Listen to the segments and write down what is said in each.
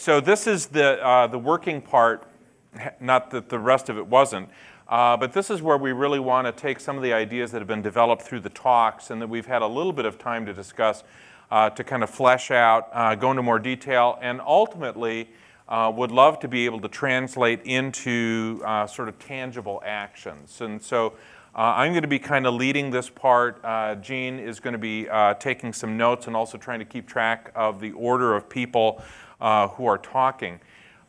so this is the, uh, the working part, not that the rest of it wasn't. Uh, but this is where we really want to take some of the ideas that have been developed through the talks and that we've had a little bit of time to discuss uh, to kind of flesh out, uh, go into more detail, and ultimately uh, would love to be able to translate into uh, sort of tangible actions. And so I'm going to be kind of leading this part. Jean is going to be taking some notes and also trying to keep track of the order of people who are talking.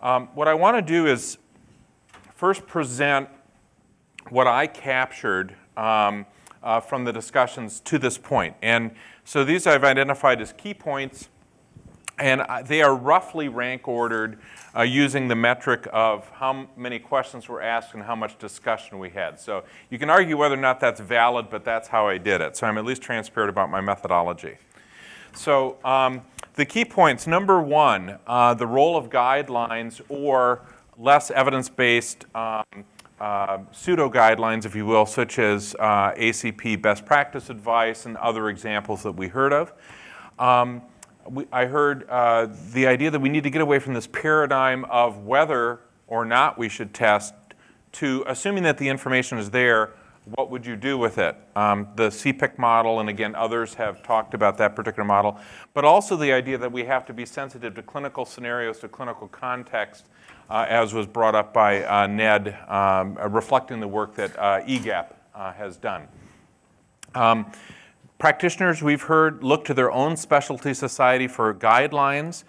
Um, what I want to do is first present what I captured um, uh, from the discussions to this point. And so these I've identified as key points, and they are roughly rank ordered uh, using the metric of how many questions were asked and how much discussion we had. So you can argue whether or not that's valid, but that's how I did it. So I'm at least transparent about my methodology. So um, the key points, number one, uh, the role of guidelines or less evidence-based um, uh, pseudo guidelines, if you will, such as uh, ACP best practice advice and other examples that we heard of. Um, we, I heard uh, the idea that we need to get away from this paradigm of whether or not we should test to assuming that the information is there, what would you do with it? Um, the CPIC model, and again, others have talked about that particular model, but also the idea that we have to be sensitive to clinical scenarios, to clinical context, uh, as was brought up by uh, Ned, um, uh, reflecting the work that EGAPP has done. Um, practitioners, we've heard, look to their own specialty society for guidelines,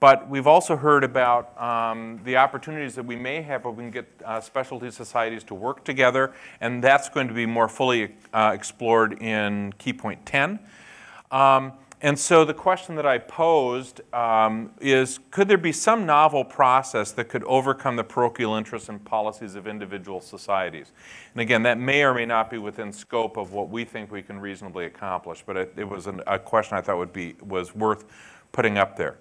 but we've also heard about um, the opportunities that we may have if we can get uh, specialty societies to work together, and that's going to be more fully uh, explored in Key Point 10. Um, and so the question that I posed um, is, could there be some novel process that could overcome the parochial interests and policies of individual societies? And again, that may or may not be within scope of what we think we can reasonably accomplish, but it, it was an, a question I thought would be, was worth putting up there.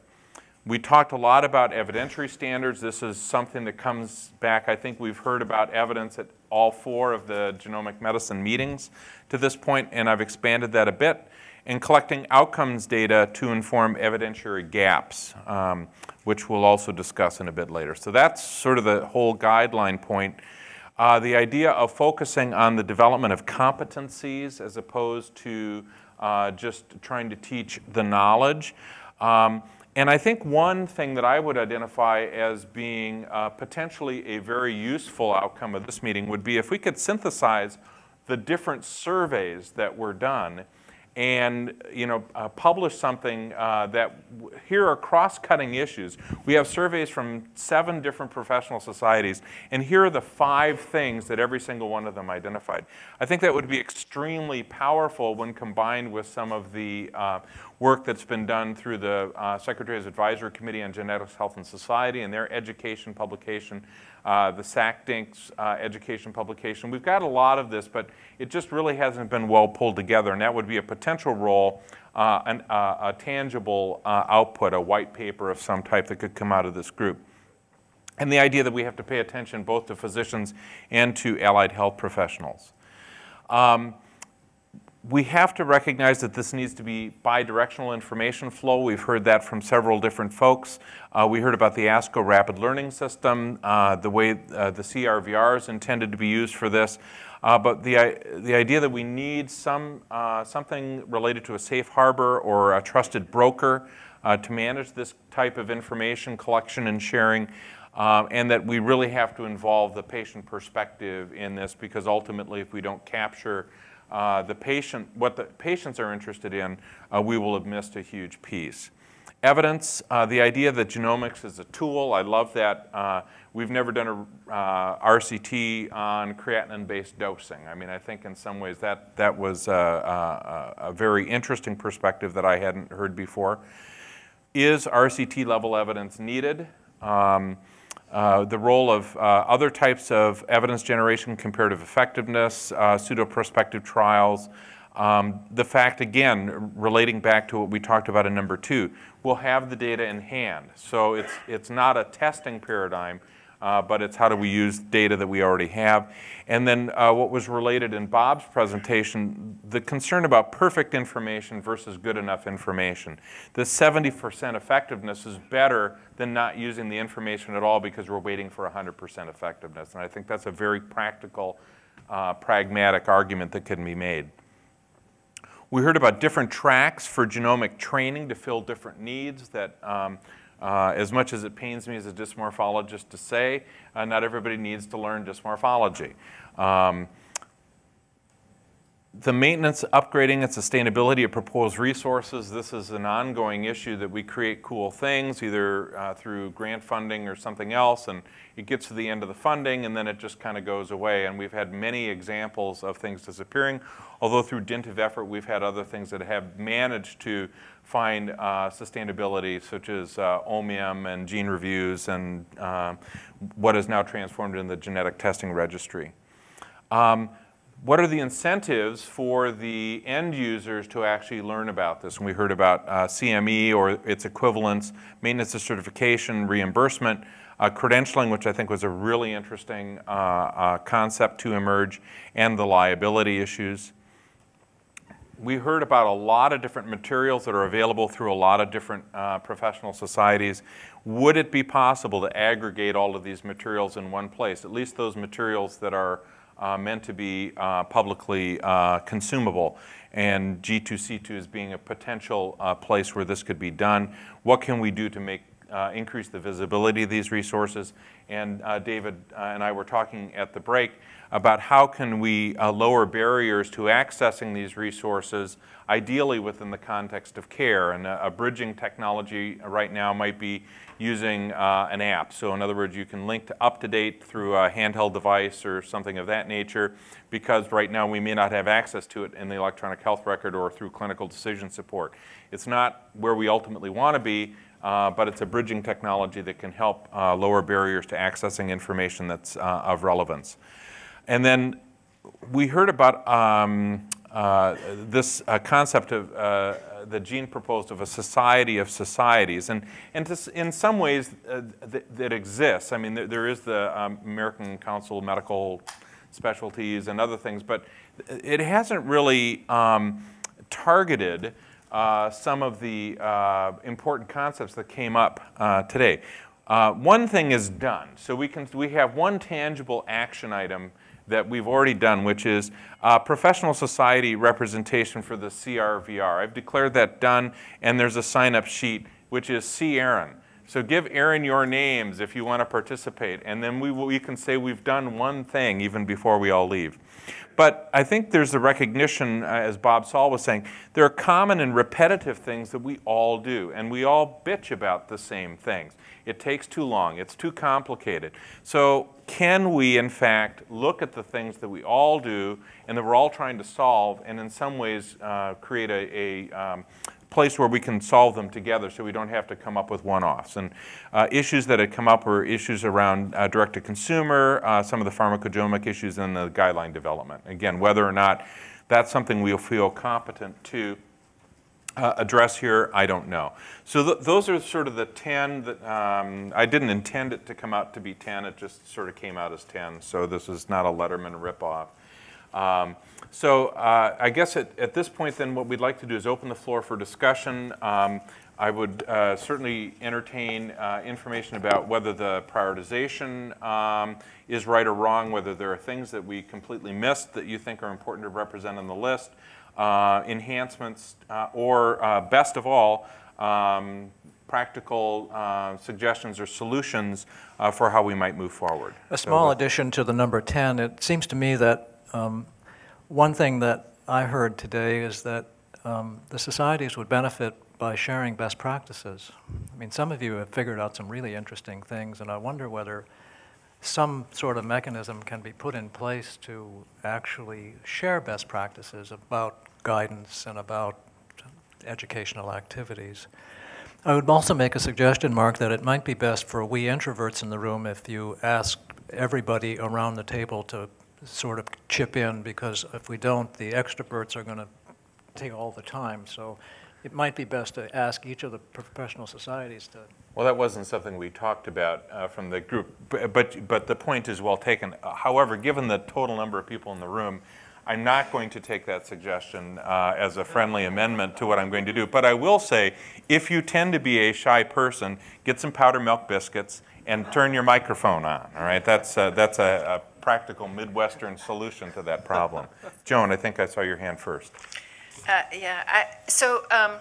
We talked a lot about evidentiary standards. This is something that comes back. I think we've heard about evidence at all four of the genomic medicine meetings to this point, and I've expanded that a bit and collecting outcomes data to inform evidentiary gaps, um, which we'll also discuss in a bit later. So that's sort of the whole guideline point. Uh, the idea of focusing on the development of competencies as opposed to uh, just trying to teach the knowledge. Um, and I think one thing that I would identify as being uh, potentially a very useful outcome of this meeting would be if we could synthesize the different surveys that were done and you know, uh, publish something uh, that here are cross-cutting issues. We have surveys from seven different professional societies, and here are the five things that every single one of them identified. I think that would be extremely powerful when combined with some of the uh, work that's been done through the uh, Secretary's Advisory Committee on Genetics, Health, and Society and their education publication uh, the SACGHS's uh, education publication. We've got a lot of this, but it just really hasn't been well pulled together, and that would be a potential role, uh, an, uh, a tangible uh, output, a white paper of some type that could come out of this group. And the idea that we have to pay attention both to physicians and to allied health professionals. Um, we have to recognize that this needs to be bidirectional information flow. We've heard that from several different folks. Uh, we heard about the ASCO Rapid Learning System, uh, the way uh, the CRVR is intended to be used for this. Uh, but the, the idea that we need some, uh, something related to a safe harbor or a trusted broker uh, to manage this type of information collection and sharing um, and that we really have to involve the patient perspective in this because ultimately if we don't capture uh, the patient, what the patients are interested in, uh, we will have missed a huge piece. Evidence, uh, the idea that genomics is a tool, I love that. Uh, we've never done a uh, RCT on creatinine-based dosing. I mean, I think in some ways that, that was a, a, a very interesting perspective that I hadn't heard before. Is RCT level evidence needed? Um, uh, the role of uh, other types of evidence generation, comparative effectiveness, uh, pseudo-prospective trials. Um, the fact, again, relating back to what we talked about in number two, we'll have the data in hand. So it's, it's not a testing paradigm. Uh, but it's how do we use data that we already have. And then uh, what was related in Bob's presentation, the concern about perfect information versus good enough information. The 70% effectiveness is better than not using the information at all because we're waiting for 100% effectiveness. And I think that's a very practical, uh, pragmatic argument that can be made. We heard about different tracks for genomic training to fill different needs that um, uh, as much as it pains me as a dysmorphologist to say, uh, not everybody needs to learn dysmorphology. Um, the maintenance, upgrading, and sustainability of proposed resources, this is an ongoing issue that we create cool things either uh, through grant funding or something else, and it gets to the end of the funding and then it just kind of goes away. And we've had many examples of things disappearing, although through dint of effort, we've had other things that have managed to find uh, sustainability, such as uh, OMIM and GeneReviews and uh, what is now transformed in the genetic testing registry. Um, what are the incentives for the end users to actually learn about this? And we heard about uh, CME or its equivalents, maintenance of certification, reimbursement, uh, credentialing, which I think was a really interesting uh concept to emerge, and the liability issues. We heard about a lot of different materials that are available through a lot of different uh, professional societies. Would it be possible to aggregate all of these materials in one place, at least those materials that are uh, meant to be uh, publicly uh, consumable and G2C2 is being a potential uh, place where this could be done. What can we do to make uh, increase the visibility of these resources? And David and I were talking at the break about how can we lower barriers to accessing these resources, ideally within the context of care. And a, a bridging technology right now might be using uh, an app. So in other words, you can link UpToDate through a handheld device or something of that nature because right now we may not have access to it in the electronic health record or through clinical decision support. It's not where we ultimately want to be, uh, but it's a bridging technology that can help uh, lower barriers to accessing information that's uh, of relevance. And then we heard about um, uh, this uh, concept of the Gene proposed of a society of societies. And, and in some ways, uh, th that exists. I mean, there, there is the um, American Council of Medical Specialties and other things, but it hasn't really um, targeted uh, some of the uh, important concepts that came up uh, today. Uh, one thing is done. So we, can, we have one tangible action item that we've already done, which is uh, professional society representation for the CRVR. I've declared that done, and there's a sign-up sheet, which is see Aaron. So give Aaron your names if you want to participate, and then we, we can say we've done one thing even before we all leave. But I think there's a recognition, uh, as Bob Saul was saying, there are common and repetitive things that we all do, and we all bitch about the same things. It takes too long, it's too complicated. So can we, in fact, look at the things that we all do and that we're all trying to solve, and in some ways uh, create a, a um, place where we can solve them together so we don't have to come up with one-offs. And uh, issues that had come up were issues around uh, direct-to-consumer, uh, some of the pharmacogenomic issues, and the guideline development. Again, whether or not that's something we'll feel competent to uh, address here, I don't know. So th those are sort of the 10 that, um, I didn't intend it to come out to be 10, it just sort of came out as 10, so this is not a Letterman ripoff. Um, so uh, I guess at, at, this point then what we'd like to do is open the floor for discussion. Um, I would uh, certainly entertain uh, information about whether the prioritization um, is right or wrong, whether there are things that we completely missed that you think are important to represent on the list, uh, enhancements, uh, or uh, best of all, um, practical uh, suggestions or solutions uh, for how we might move forward. A small so, addition to the number 10, it seems to me that um, one thing that I heard today is that um, the societies would benefit by sharing best practices. I mean, some of you have figured out some really interesting things, and I wonder whether some sort of mechanism can be put in place to actually share best practices about guidance and about educational activities. I would also make a suggestion, Mark, that it might be best for we introverts in the room if you ask everybody around the table to sort of chip in, because if we don't, the extroverts are going to take all the time. So it might be best to ask each of the professional societies to Well, that wasn't something we talked about uh, from the group, b- but, but the point is well taken. However, given the total number of people in the room, I'm not going to take that suggestion uh, as a friendly amendment to what I'm going to do. But I will say, if you tend to be a shy person, get some powder milk biscuits and turn your microphone on, all right? That's, uh, that's a, a practical Midwestern solution to that problem. Joan, I think I saw your hand first. Uh, Yeah, I, so um,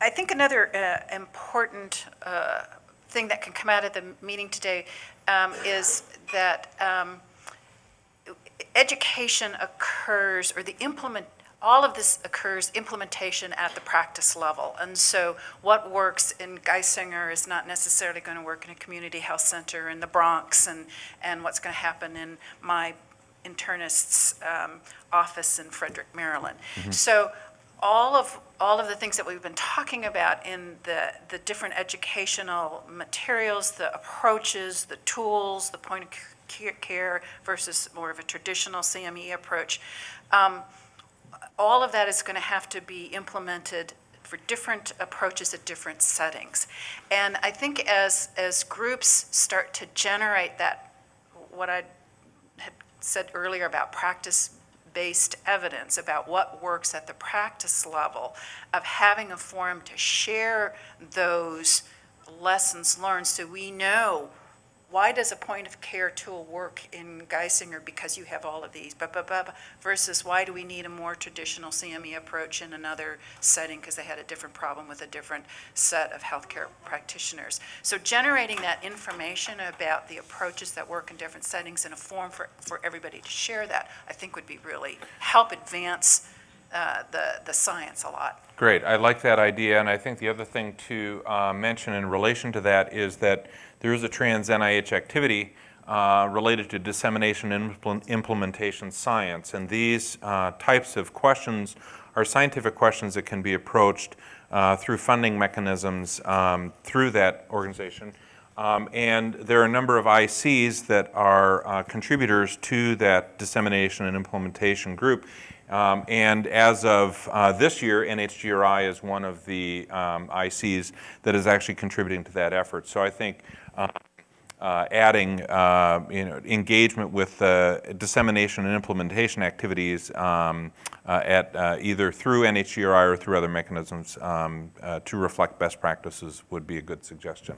I think another uh, important uh, thing that can come out of the meeting today um, is that um, education occurs, or the implement, all of this occurs implementation at the practice level. And so what works in Geisinger is not necessarily going to work in a community health center in the Bronx, and, and what's going to happen in my internist's um, office in Frederick, Maryland. So all of, all of the things that we've been talking about in the, the different educational materials, the approaches, the tools, the point of care versus more of a traditional CME approach, um, all of that is going to have to be implemented for different approaches at different settings. And I think as, as groups start to generate that, what I had said earlier about practice-based evidence, about what works at the practice level, of having a forum to share those lessons learned so we know why does a point of care tool work in Geisinger because you have all of these, blah, blah, blah, blah, versus why do we need a more traditional CME approach in another setting because they had a different problem with a different set of healthcare practitioners. So generating that information about the approaches that work in different settings in a form for, for everybody to share that, I think would be really, help advance uh, the, the science a lot. Great, I like that idea, and I think the other thing to uh, mention in relation to that is that there is a trans NIH activity uh, related to dissemination and impl- implementation science, and these uh, types of questions are scientific questions that can be approached uh, through funding mechanisms um, through that organization. Um, and there are a number of ICs that are uh, contributors to that dissemination and implementation group. Um, and as of uh, this year, NHGRI is one of the um, ICs that is actually contributing to that effort. So I think uh, adding uh, you know, engagement with uh, dissemination and implementation activities um, uh, at uh, either through NHGRI or through other mechanisms um, uh, to reflect best practices would be a good suggestion.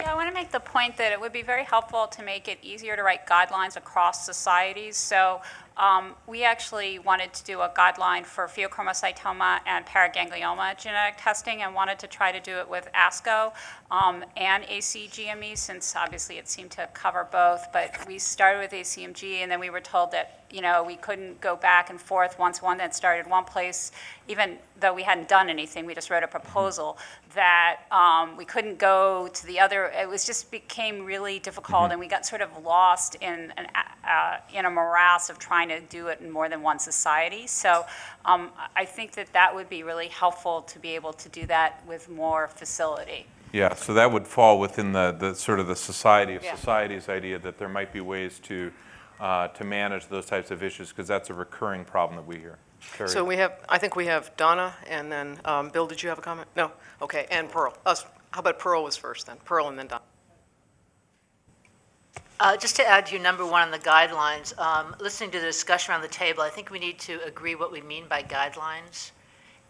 Yeah, I want to make the point that it would be very helpful to make it easier to write guidelines across societies. So um, we actually wanted to do a guideline for pheochromocytoma and paraganglioma genetic testing and wanted to try to do it with ASCO um, and ACGME since obviously it seemed to cover both. But we started with ACMG and then we were told that, you know, we couldn't go back and forth once one that started one place, even though we hadn't done anything, we just wrote a proposal, that um, we couldn't go to the other, it was just became really difficult and we got sort of lost in, an, uh, in a morass of trying to do it in more than one society. So um, I think that that would be really helpful to be able to do that with more facility. Yeah, so that would fall within the, the sort of the society of Yeah. societies idea that there might be ways to, uh, to manage those types of issues, because that's a recurring problem that we hear. Terry? So we have, I think we have Donna, and then, um, Bill, did you have a comment? No? Okay, and Pearl. Us, how about Pearl was first then? Pearl and then Donna. Uh, Just to add to your number one on the guidelines, um, listening to the discussion around the table, I think we need to agree what we mean by guidelines.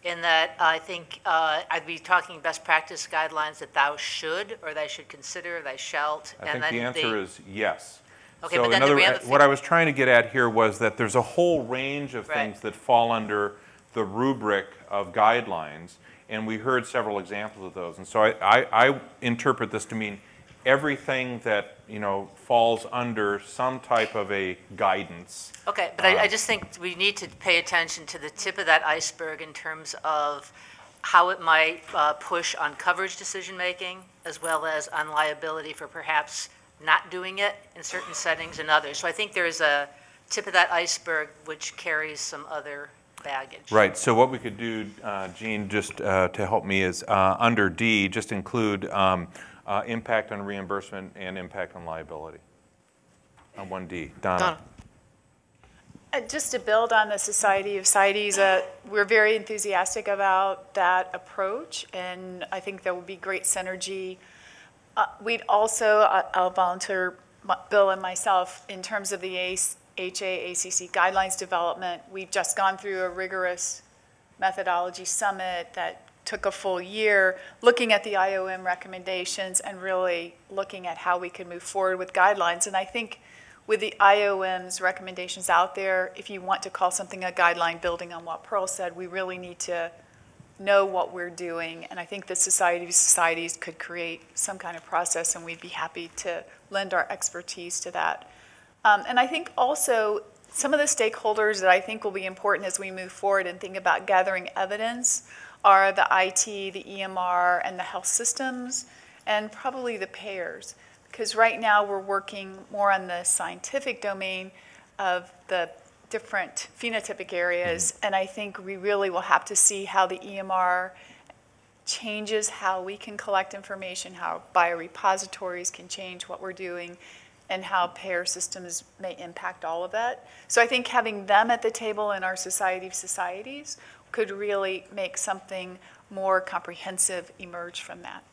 In that, I think uh, I'd be talking best practice guidelines that thou should, or thou should consider, thou shalt. I and think the then answer is yes. Okay, So but then the other- real What I was trying to get at here was that there's a whole range of Right. things that fall under the rubric of guidelines, and we heard several examples of those. And so I, I, I interpret this to mean everything that, you know, falls under some type of a guidance. Okay, but I, I just think we need to pay attention to the tip of that iceberg in terms of how it might uh, push on coverage decision-making, as well as on liability for perhaps not doing it in certain settings and others. So I think there's a tip of that iceberg which carries some other baggage. Right, so what we could do, uh, Jean, just uh, to help me is, uh, under D, just include um, uh, impact on reimbursement and impact on liability. On 1D. Donna? Donna. Uh, Just to build on the Society of Societies, uh, we're very enthusiastic about that approach, and I think there will be great synergy. Uh, We'd also, I- I'll volunteer Bill and myself, in terms of the ACE HAACC guidelines development, we've just gone through a rigorous methodology summit that took a full year, looking at the IOM recommendations and really looking at how we can move forward with guidelines. And I think with the IOM's recommendations out there, if you want to call something a guideline, building on what Pearl said, we really need to know what we're doing. And I think the Society of Societies could create some kind of process, and we'd be happy to lend our expertise to that. Um, and I think also some of the stakeholders that I think will be important as we move forward and think about gathering evidence are the IT, the EMR, and the health systems, and probably the payers. Because right now, we're working more on the scientific domain of the different phenotypic areas, mm-hmm. and I think we really will have to see how the EMR changes how we can collect information, how biorepositories can change what we're doing, and how payer systems may impact all of that. So I think having them at the table in our Society of Societies could really make something more comprehensive emerge from that.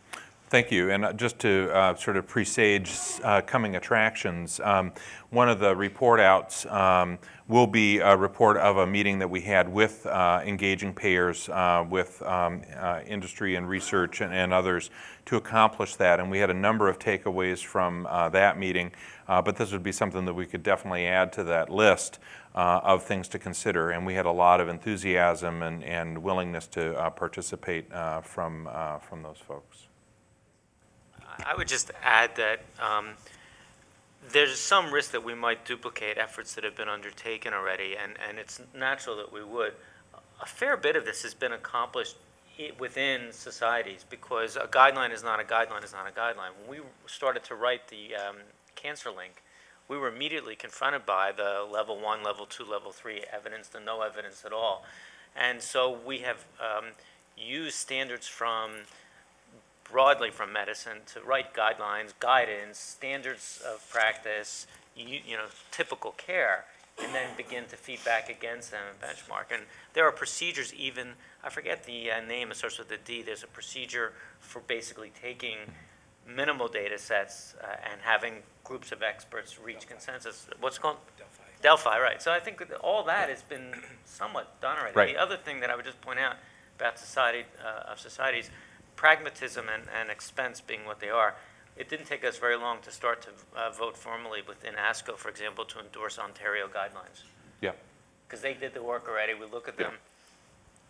Thank you. And uh, just to uh, sort of presage uh, coming attractions, um, one of the report outs um, will be a report of a meeting that we had with uh, engaging payers, uh, with um, uh, industry and research and, and others to accomplish that. And we had a number of takeaways from that meeting, but this would be something that we could definitely add to that list uh, of things to consider. And we had a lot of enthusiasm and, and willingness to uh, participate uh, from, uh, from those folks. I would just add that um, there's some risk that we might duplicate efforts that have been undertaken already, and, and it's natural that we would. A fair bit of this has been accomplished within societies because a guideline is not a guideline is not a guideline. When we started to write the um, cancer link, we were immediately confronted by the level one, level two, level three evidence, the no evidence at all. And so we have um, used standards from broadly from medicine to write guidelines, guidance, standards of practice, you, you know, typical care, and then begin to feed back against them and benchmark. And there are procedures even, I forget the uh, name, it starts with a D, there's a procedure for basically taking minimal data sets uh, and having groups of experts reach consensus. What's called? Delphi. Delphi, right. So I think that all that has been somewhat done already. Right. The other thing that I would just point out about society, uh, of societies, pragmatism and, and expense being what they are, it didn't take us very long to start to uh, vote formally within ASCO, for example, to endorse Ontario guidelines. Yeah. Because they did the work already, we look at them,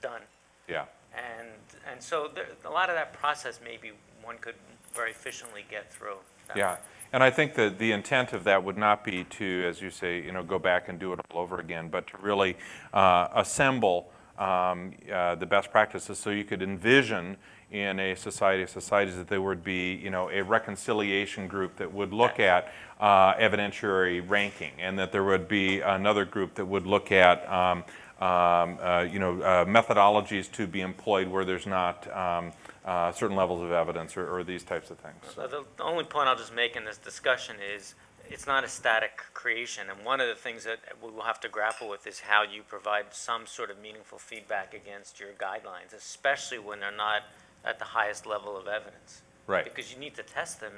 done. Yeah. And, and so there, a lot of that process maybe one could very efficiently get through. that Yeah, and I think that the intent of that would not be to, as you say, you know, go back and do it all over again, but to really uh, assemble um, uh, the best practices so you could envision in a society of societies that there would be, you know, a reconciliation group that would look at uh, evidentiary ranking, and that there would be another group that would look at, um, um, uh, you know, uh, methodologies to be employed where there's not um, uh, certain levels of evidence or, or these types of things. So the, the only point I'll just make in this discussion is, it's not a static creation, and one of the things that we will have to grapple with is how you provide some sort of meaningful feedback against your guidelines, especially when they're not at the highest level of evidence. Right. Because you need to test them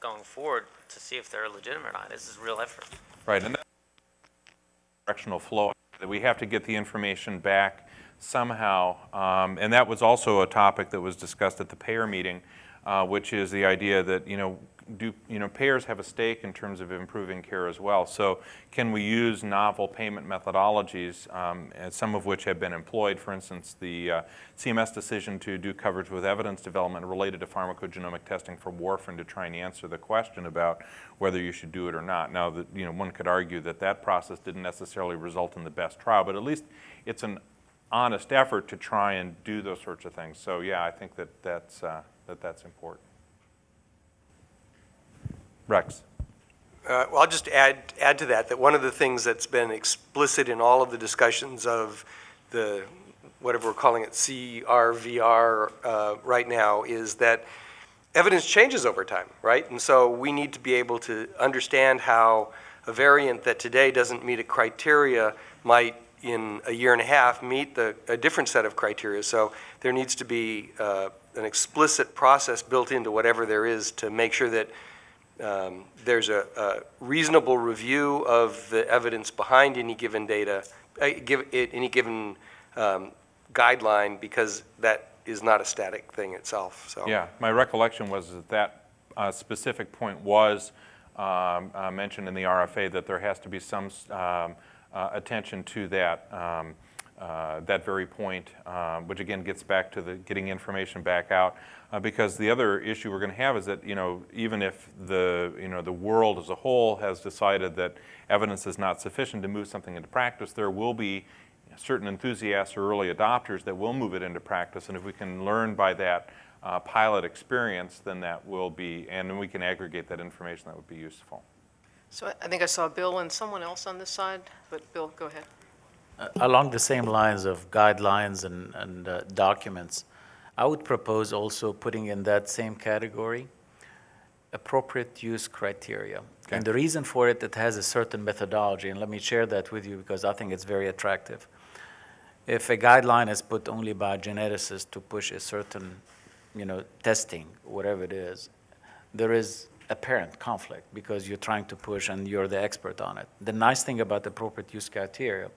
going forward to see if they're legitimate or not. This is real effort. Right, and that's directional flow, that we have to get the information back somehow. Um, And that was also a topic that was discussed at the payer meeting, uh, which is the idea that, you know, do, you know, payers have a stake in terms of improving care as well. So can we use novel payment methodologies, um, some of which have been employed, for instance, the uh, CMS decision to do coverage with evidence development related to pharmacogenomic testing for warfarin to try and answer the question about whether you should do it or not. Now, that, you know, one could argue that that process didn't necessarily result in the best trial, but at least it's an honest effort to try and do those sorts of things. So yeah, I think that that's, uh, that that's important. Rex? Uh, Well, I'll just add, add to that, that one of the things that's been explicit in all of the discussions of the, whatever we're calling it, CRVR uh, right now, is that evidence changes over time, right? And so we need to be able to understand how a variant that today doesn't meet a criteria might, in a year and a half, meet the, a different set of criteria. So there needs to be uh, an explicit process built into whatever there is to make sure that um, there's a, a reasonable review of the evidence behind any given data, uh, give, it, any given um, guideline, because that is not a static thing itself, so. Yeah, my recollection was that that uh, specific point was um, uh, mentioned in the RFA, that there has to be some um, attention to that, um, uh, that very point, um, which again gets back to the getting information back out. Uh, Because the other issue we're going to have is that, you know, even if the, you know, the world as a whole has decided that evidence is not sufficient to move something into practice, there will be certain enthusiasts or early adopters that will move it into practice. And if we can learn by that uh, pilot experience, then that will be, and then we can aggregate that information, that would be useful. So I- I think I saw Bill and someone else on this side, but Bill, go ahead. Uh, Along the same lines of guidelines and, and uh, documents, I would propose also putting in that same category appropriate use criteria. Okay. And the reason for it, it has a certain methodology, and let me share that with you because I think it's very attractive. If a guideline is put only by geneticists to push a certain, you know, testing, whatever it is, there is apparent conflict because you're trying to push and you're the expert on it. The nice thing about appropriate use criteria,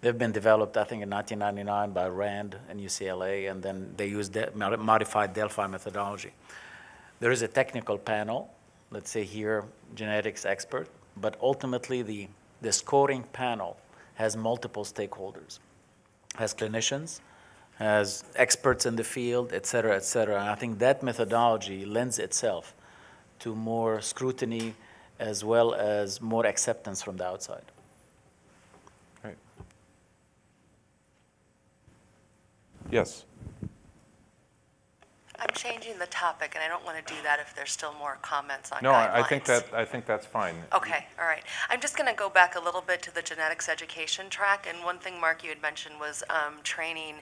they've been developed, I think, in 1999 by Rand and UCLA, and then they use the modified Delphi methodology. There is a technical panel, let's say here, genetics expert, but ultimately the, the scoring panel has multiple stakeholders, has clinicians, has experts in the field, et cetera, et cetera. And I think that methodology lends itself to more scrutiny as well as more acceptance from the outside. Right. Yes. I'm changing the topic, and I don't want to do that if there's still more comments on guidelines. No, I I think that, I think that's fine. Okay, all right. I'm just going to go back a little bit to the genetics education track, and one thing, Mark, you had mentioned was um, training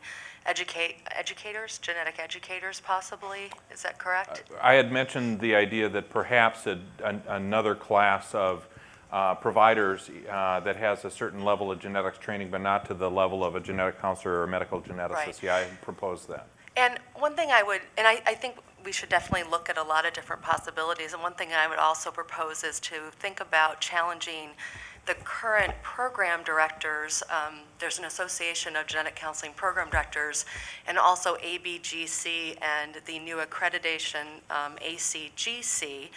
educate, educators, genetic educators possibly, is that correct? I had mentioned the idea that perhaps a- an- another class of uh, providers uh, that has a certain level of genetics training, but not to the level of a genetic counselor or a medical geneticist. Right. Yeah, I proposed that. And one thing I would, and I, I think we should definitely look at a lot of different possibilities, and one thing I would also propose is to think about challenging the current program directors. Um, There's an association of genetic counseling program directors, and also ABGC and the new accreditation, um, ACGC,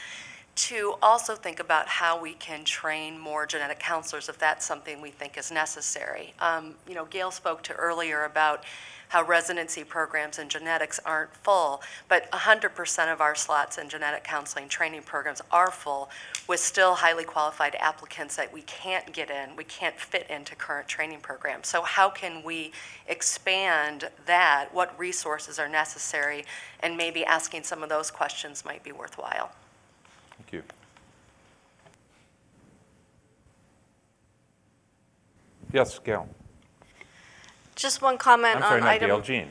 to also think about how we can train more genetic counselors if that's something we think is necessary. Um, You know, Gail spoke to earlier about how residency programs in genetics aren't full, but 100% of our slots in genetic counseling training programs are full with still highly qualified applicants that we can't get in, we can't fit into current training programs. So how can we expand that? What resources are necessary? And maybe asking some of those questions might be worthwhile. Thank you. Yes, Gail. Just one comment I'm sorry, on not item, Jean.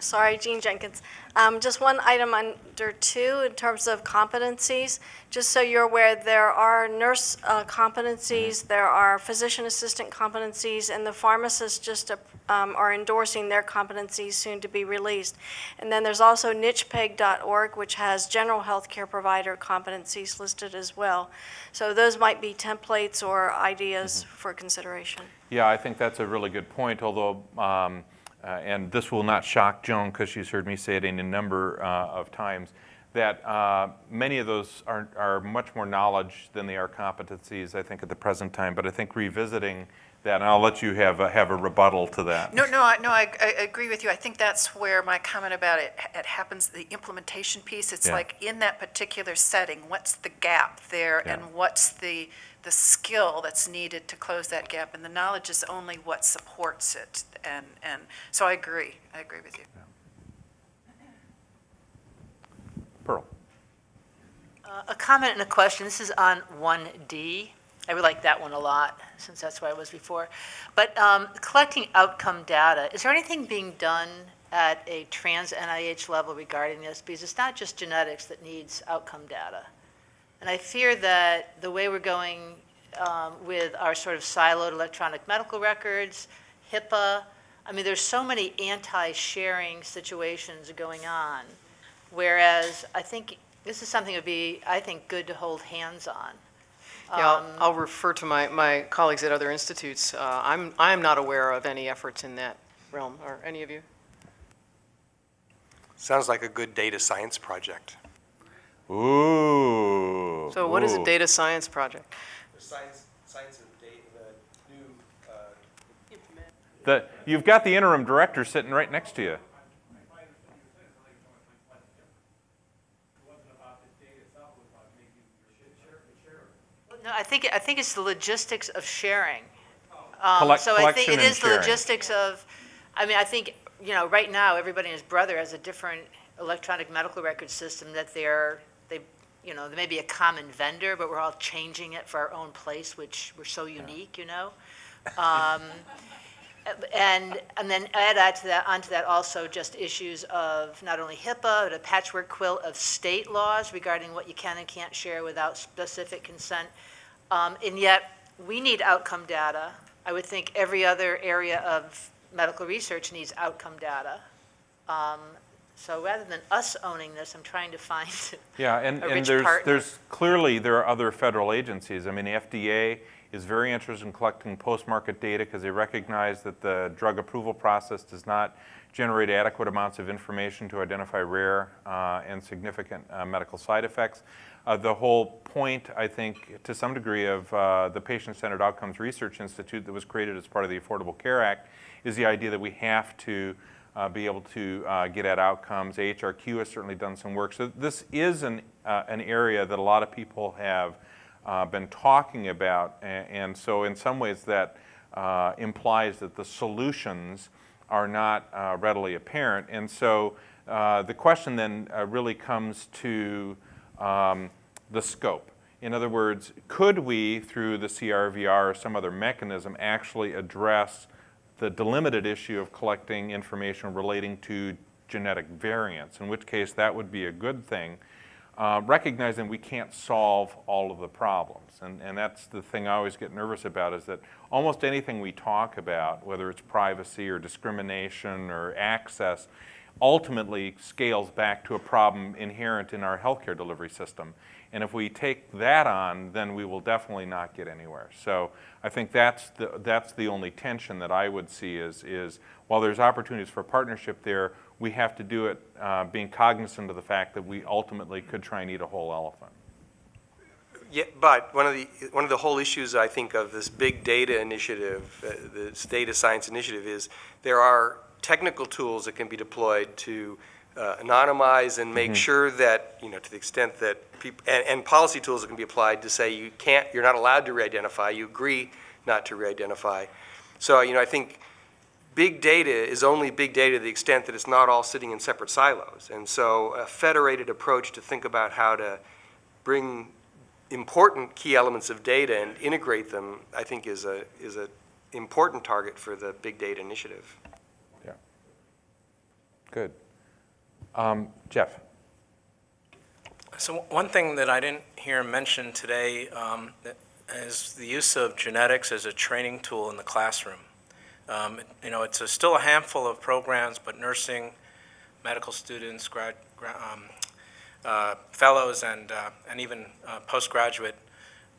Sorry, Jean Jenkins. Um, Just one item under two in terms of competencies. Just so you're aware, there are nurse uh, competencies, there are physician assistant competencies, and the pharmacists just um, are endorsing their competencies soon to be released. And then there's also nchpeg.org, which has general healthcare provider competencies listed as well. So those might be templates or ideas for consideration. Yeah, I think that's a really good point, although, um, and this will not shock Joan because she's heard me say it in a number uh, of times, that uh, many of those are, are much more knowledge than they are competencies, I think, at the present time. But I think revisiting that, and I'll let you have a, have a rebuttal to that. No, no, I, no, I, I agree with you. I think that's where my comment about it, it happens, the implementation piece, it's Yeah. like in that particular setting, what's the gap there? Yeah. And what's the, the skill that's needed to close that gap? And the knowledge is only what supports it. And, and, so I agree, I agree with you. Pearl. Uh, A comment and a question. This is on 1D. I really like that one a lot, since that's where I was before. But um, collecting outcome data, is there anything being done at a trans NIH level regarding this? Because it's not just genetics that needs outcome data. And I fear that the way we're going um, with our sort of siloed electronic medical records, HIPAA. I mean, there's so many anti-sharing situations going on, whereas I think this is something that would be, I think, good to hold hands on. Yeah, Um, I'll- I'll refer to my, my colleagues at other institutes. Uh, I'm, I'm not aware of any efforts in that realm, or any of you? Sounds like a good data science project. Ooh. So what is a data science project? The science, science of data, the new, uh, The, you've got the interim director sitting right next to you. No, I think, I think it's the logistics of sharing. Um, Collect- So I think collection it and is the logistics of, I mean, I think, you know, right now, everybody and his brother has a different electronic medical record system that they're, they, you know, there may be a common vendor, but we're all changing it for our own place, which we're so unique, you know? Um, And, and then add on to that, onto that also just issues of not only HIPAA, but a patchwork quilt of state laws regarding what you can and can't share without specific consent. Um, and yet, we need outcome data. I would think every other area of medical research needs outcome data. Um, so rather than us owning this, I'm trying to find Yeah, and, a and there's, partner. there's, clearly, there are other federal agencies. I mean, the FDA is very interested in collecting post-market data because they recognize that the drug approval process does not generate adequate amounts of information to identify rare uh, and significant uh, medical side effects. Uh, the whole point, I think, to some degree, of uh, the Patient-Centered Outcomes Research Institute that was created as part of the Affordable Care Act is the idea that we have to uh, be able to uh, get at outcomes. AHRQ has certainly done some work. So this is an, uh, an area that a lot of people have uh, been talking about. a- And, so in some ways that uh, implies that the solutions are not uh, readily apparent. And so the question then really comes to um, the scope. In other words, could we, through the CRVR or some other mechanism, actually address the delimited issue of collecting information relating to genetic variants, in which case that would be a good thing, uh, recognizing we can't solve all of the problems. And, and that's the thing I always get nervous about is that almost anything we talk about, whether it's privacy or discrimination or access, ultimately scales back to a problem inherent in our healthcare delivery system. And if we take that on, then we will definitely not get anywhere. So I think that's the, that's the only tension that I would see is, is while there's opportunities for partnership there, we have to do it uh, being cognizant of the fact that we ultimately could try and eat a whole elephant. Yeah, but one of the, one of the whole issues, I think, of this big data initiative, uh, this data science initiative, is there are technical tools that can be deployed to uh, anonymize and make sure that, you know, to the extent that people, and, and policy tools that can be applied to say you can't, you're not allowed to re-identify, you agree not to re-identify. So, you know, I think big data is only big data to the extent that it's not all sitting in separate silos. And so a federated approach to think about how to bring important key elements of data and integrate them, I think is a, is a important target for the big data initiative. Yeah. Good. Um, Jeff? So one thing that I didn't hear mentioned today um, is the use of genetics as a training tool in the classroom. Um, You know, it's a- still a handful of programs, but nursing, medical students, grad, um, uh, fellows, and, uh, and even uh, postgraduate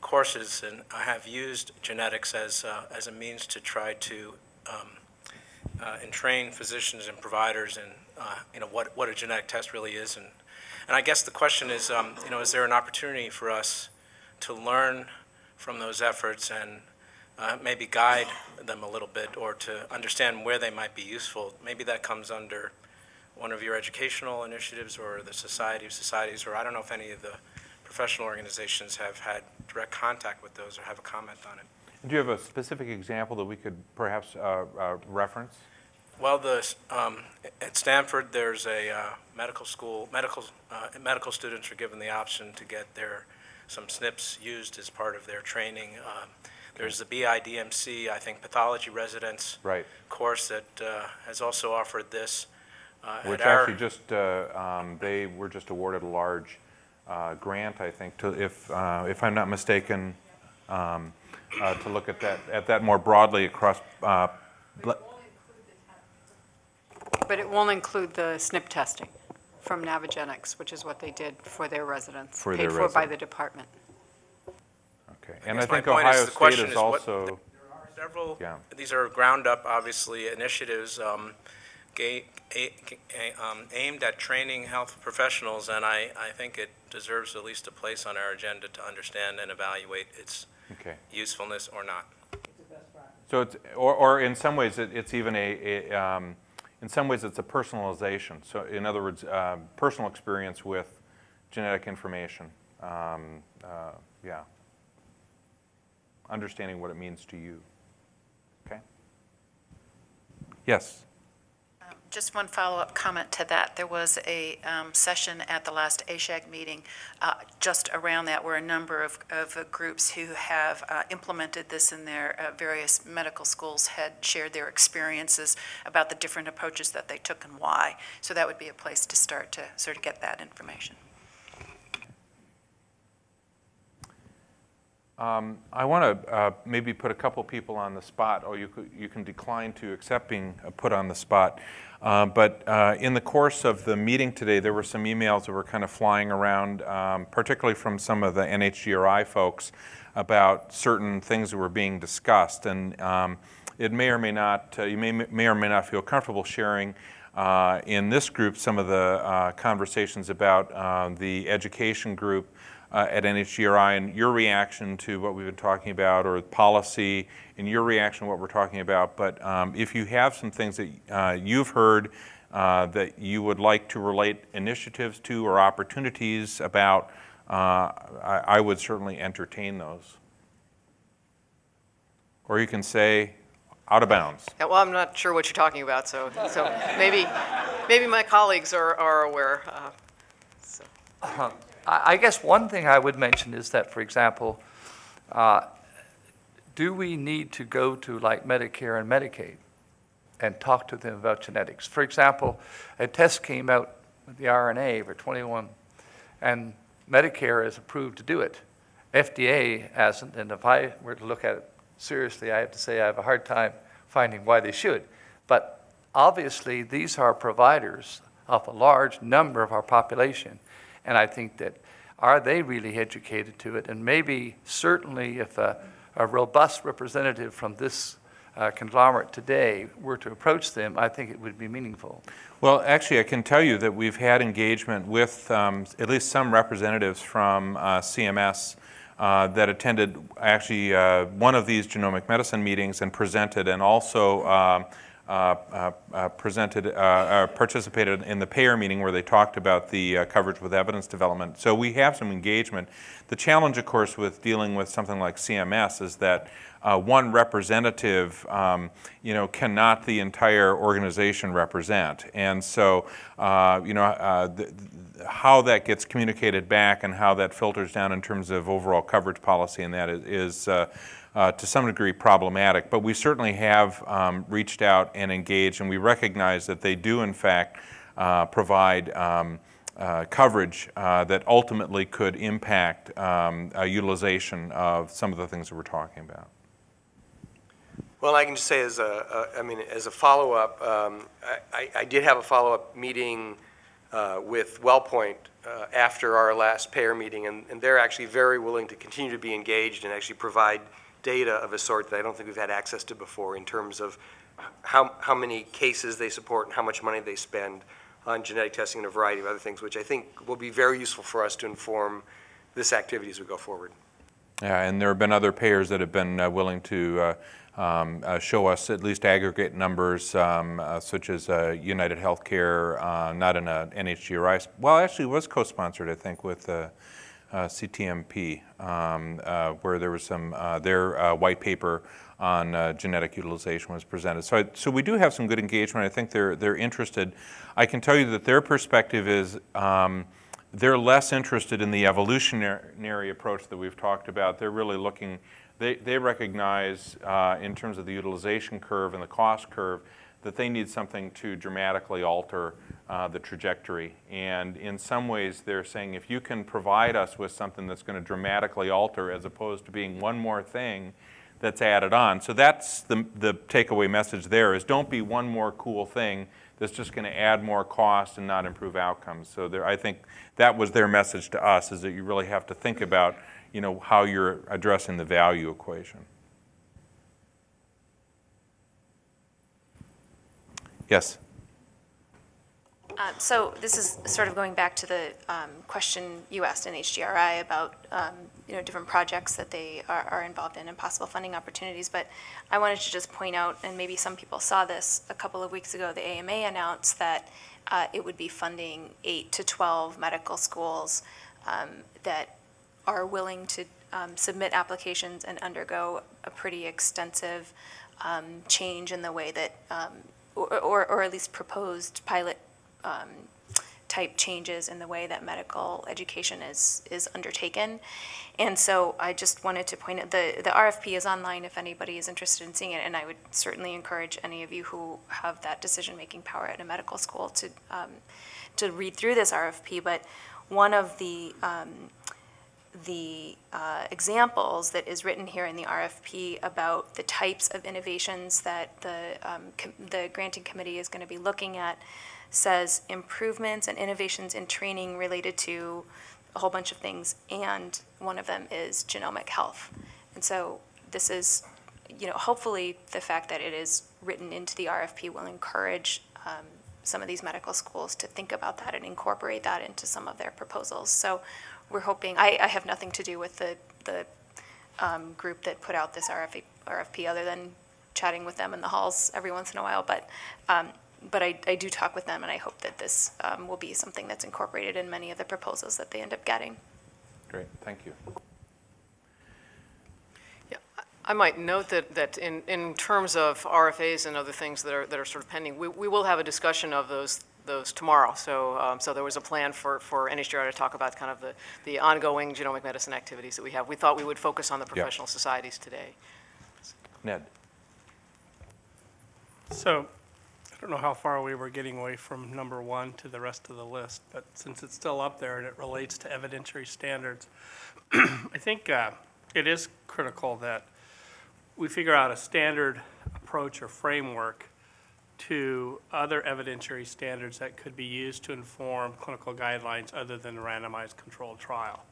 courses, and have used genetics as, uh, as a means to try to um, uh, and train physicians and providers in, uh, you know, what, what a genetic test really is. And, and I guess the question is, um, you know, is there an opportunity for us to learn from those efforts and uh, maybe guide them a little bit or to understand where they might be useful? Maybe that comes under one of your educational initiatives or the Society of Societies, or I don't know if any of the professional organizations have had direct contact with those or have a comment on it. Do you have a specific example that we could perhaps uh, uh, reference? Well, the, um, at Stanford, there's a uh, medical school, medical, uh, medical students are given the option to get their, some SNPs used as part of their training. Um, There's the BIDMC, I think, pathology residents Right. course that uh, has also offered this. Uh, at Which actually just, uh, um, they were just awarded a large uh, grant, I think, to, if, uh, if I'm not mistaken, um, uh, to look at that, at that more broadly across uh, But it won't include the SNP testing from Navigenics, which is what they did for their residents. For their Paid for by residents. the department. Okay, and I guess my think point is, Ohio the State question is is what- also, Several, Yeah. these are ground-up, obviously, initiatives um, ga- a- a- um, aimed at training health professionals, and I, I think it deserves at least a place on our agenda to understand and evaluate its okay. usefulness or not. So it's, or, or in some ways, it, it's even a, a um, in some ways, it's a personalization. So in other words, uh, personal experience with genetic information. Um, uh, yeah. Understanding what it means to you. Okay? Yes? Just one follow-up comment to that. There was a um, session at the last ASHG meeting uh, just around that where a number of, of uh, groups who have uh, implemented this in their uh, various medical schools had shared their experiences about the different approaches that they took and why. So that would be a place to start to sort of get that information. Um, I want to uh, maybe put a couple people on the spot, or you, you can decline to accept being put on the spot. Uh, but uh, in the course of the meeting today, there were some emails that were kind of flying around, um, particularly from some of the NHGRI folks, about certain things that were being discussed. And um, it may or may not, uh, you may, may or may not feel comfortable sharing uh, in this group some of the uh, conversations about the education group uh, at NHGRI and your reaction to what we've been talking about or policy and your reaction to what we're talking about. But um, if you have some things that uh, you've heard uh, that you would like to relate initiatives to or opportunities about, uh, I, I would certainly entertain those. Or you can say, out of bounds. Yeah, well, I'm not sure what you're talking about, so, so maybe, maybe my colleagues are, are aware. uh, so. I guess one thing I would mention is that, for example, uh, do we need to go to like Medicare and Medicaid and talk to them about genetics? For example, a test came out with the RNA for 21, and Medicare is approved to do it. FDA hasn't, and if I were to look at it seriously, I have to say I have a hard time finding why they should. But obviously, these are providers of a large number of our population. And I think that, are they really educated to it? And maybe, certainly, if a, a robust representative from this uh, conglomerate today were to approach them, I think it would be meaningful. Well, actually, I can tell you that we've had engagement with um, at least some representatives from uh, CMS uh, that attended actually uh, one of these genomic medicine meetings and presented, and also um, presented, uh, uh, participated in the payer meeting where they talked about the uh, coverage with evidence development. So we have some engagement. The challenge, of course, with dealing with something like CMS is that uh, one representative, um, you know, cannot the entire organization represent. And so, uh, you know, uh, the, how that gets communicated back and how that filters down in terms of overall coverage policy and that is, is uh, to some degree problematic. But we certainly have um, reached out and engaged, and we recognize that they do, in fact, uh, provide um, uh, coverage uh, that ultimately could impact um, uh, utilization of some of the things that we're talking about. Well, I can just say as a, a I mean, as a follow-up, um, I, I- I did have a follow-up meeting uh, with WellPoint uh, after our last payer meeting, and, and they're actually very willing to continue to be engaged and actually provide data of a sort that I don't think we've had access to before in terms of how, how many cases they support and how much money they spend on genetic testing and a variety of other things, which I think will be very useful for us to inform this activity as we go forward. Yeah, and there have been other payers that have been uh, willing to uh, um, uh, show us at least aggregate numbers, um, uh, such as uh, United Healthcare, uh, not in a NHGRI, well, actually was co-sponsored, I think, with CTMP, um, uh, where there was some, uh, their uh, white paper on uh, genetic utilization was presented. So, I, so we do have some good engagement. I think they're, they're interested. I can tell you that their perspective is um, they're less interested in the evolutionary approach that we've talked about. They're really looking, they, they recognize uh, in terms of the utilization curve and the cost curve that they need something to dramatically alter uh, the trajectory. And in some ways, they're saying if you can provide us with something that's going to dramatically alter as opposed to being one more thing that's added on. So that's the, the takeaway message there is don't be one more cool thing that's just going to add more cost and not improve outcomes. So there, I think that was their message to us is that you really have to think about you know, how you're addressing the value equation. Yes? Um, So this is sort of going back to the um, question you asked NHGRI about, um, you know, different projects that they are are involved in and possible funding opportunities. But I wanted to just point out, and maybe some people saw this, a couple of weeks ago, the AMA announced that uh, it would be funding eight to 12 medical schools um, that are willing to um, submit applications and undergo a pretty extensive um, change in the way that, or, or or at least proposed pilot um, type changes in the way that medical education is, is undertaken. And so I just wanted to point out, the, the RFP is online if anybody is interested in seeing it, and I would certainly encourage any of you who have that decision-making power at a medical school to, um, to read through this RFP. But one of the, um, the uh, examples that is written here in the RFP about the types of innovations that the, um, the granting committee is going to be looking at says improvements and innovations in training related to a whole bunch of things, and one of them is genomic health. And so this is, you know, hopefully the fact that it is written into the RFP will encourage um, some of these medical schools to think about that and incorporate that into some of their proposals. So we're hoping, I, I have nothing to do with the, the um, group that put out this RFP, RFP other than chatting with them in the halls every once in a while, but, um, but I, I do talk with them, and I hope that this um, will be something that's incorporated in many of the proposals that they end up getting. Great, thank you. I might note that, that in, in terms of RFAs and other things that are, that are sort of pending, we, we will have a discussion of those, those tomorrow. So, um, so there was a plan for, for NHGRI to talk about kind of the, the ongoing genomic medicine activities that we have. We thought we would focus on the professional societies today. Ned? So, I don't know how far we were getting away from number one to the rest of the list, but since it's still up there and it relates to evidentiary standards, I think uh, it is critical that we figure out a standard approach or framework to other evidentiary standards that could be used to inform clinical guidelines other than a randomized controlled trial.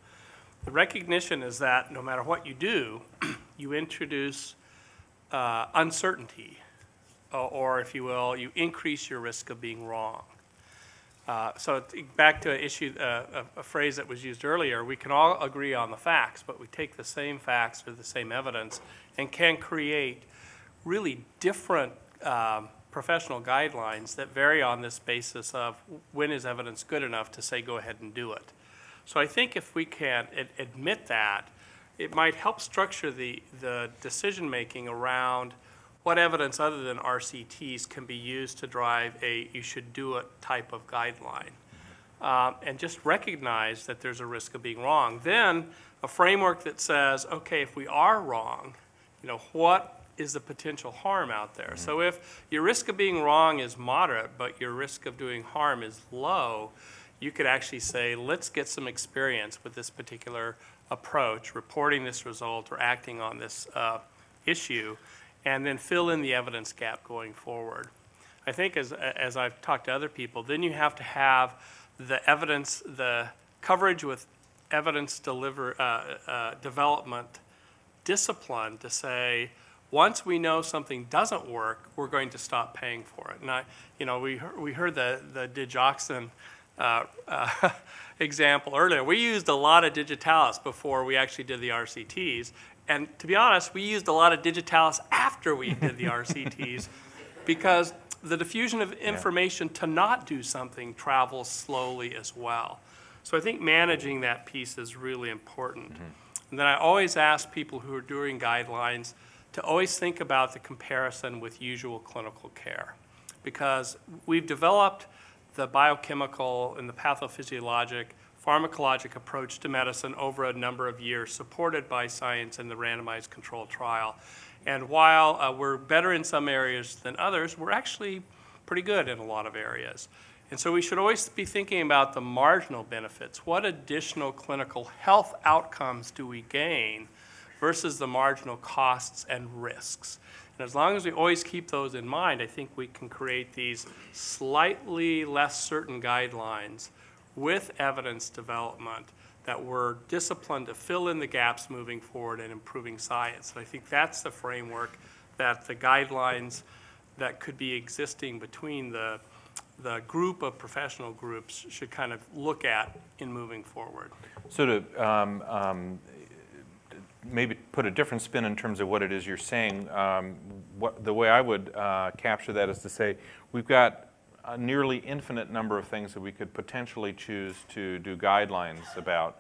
The recognition is that no matter what you do, you introduce uh, uncertainty, or, or if you will, you increase your risk of being wrong. Uh, so back to an issue, uh, a, a phrase that was used earlier, we can all agree on the facts, but we take the same facts or the same evidence and can create really different um, professional guidelines that vary on this basis of when is evidence good enough to say go ahead and do it. So I think if we can ad- admit that, it might help structure the, the decision-making around what evidence other than RCTs can be used to drive a you should do it type of guideline. Um, and just recognize that there's a risk of being wrong. Then a framework that says, okay, if we are wrong, you know, what is the potential harm out there? So if your risk of being wrong is moderate, but your risk of doing harm is low, you could actually say, let's get some experience with this particular approach, reporting this result or acting on this uh, issue, and then fill in the evidence gap going forward. I think as, as I've talked to other people, then you have to have the evidence, the coverage with evidence deliver, uh, uh, development discipline to say, once we know something doesn't work, we're going to stop paying for it. And I, you know, we, we heard the, the digoxin uh, uh, example earlier. We used a lot of digitalis before we actually did the RCTs. And to be honest, we used a lot of digitalis after we did the RCTs because the diffusion of information to not do something travels slowly as well. So I think managing that piece is really important. Mm-hmm. And then I always ask people who are doing guidelines to always think about the comparison with usual clinical care. Because we've developed the biochemical and the pathophysiologic pharmacologic approach to medicine over a number of years, supported by science and the randomized controlled trial. And while uh, we're better in some areas than others, we're actually pretty good in a lot of areas. And so we should always be thinking about the marginal benefits. What additional clinical health outcomes do we gain versus the marginal costs and risks? And as long as we always keep those in mind, I think we can create these slightly less certain guidelines with evidence development that we're disciplined to fill in the gaps moving forward and improving science. And I think that's the framework that the guidelines that could be existing between the, the group of professional groups should kind of look at in moving forward. So to um, um, maybe put a different spin in terms of what it is you're saying, um, what, the way I would uh, capture that is to say we've got a nearly infinite number of things that we could potentially choose to do guidelines about.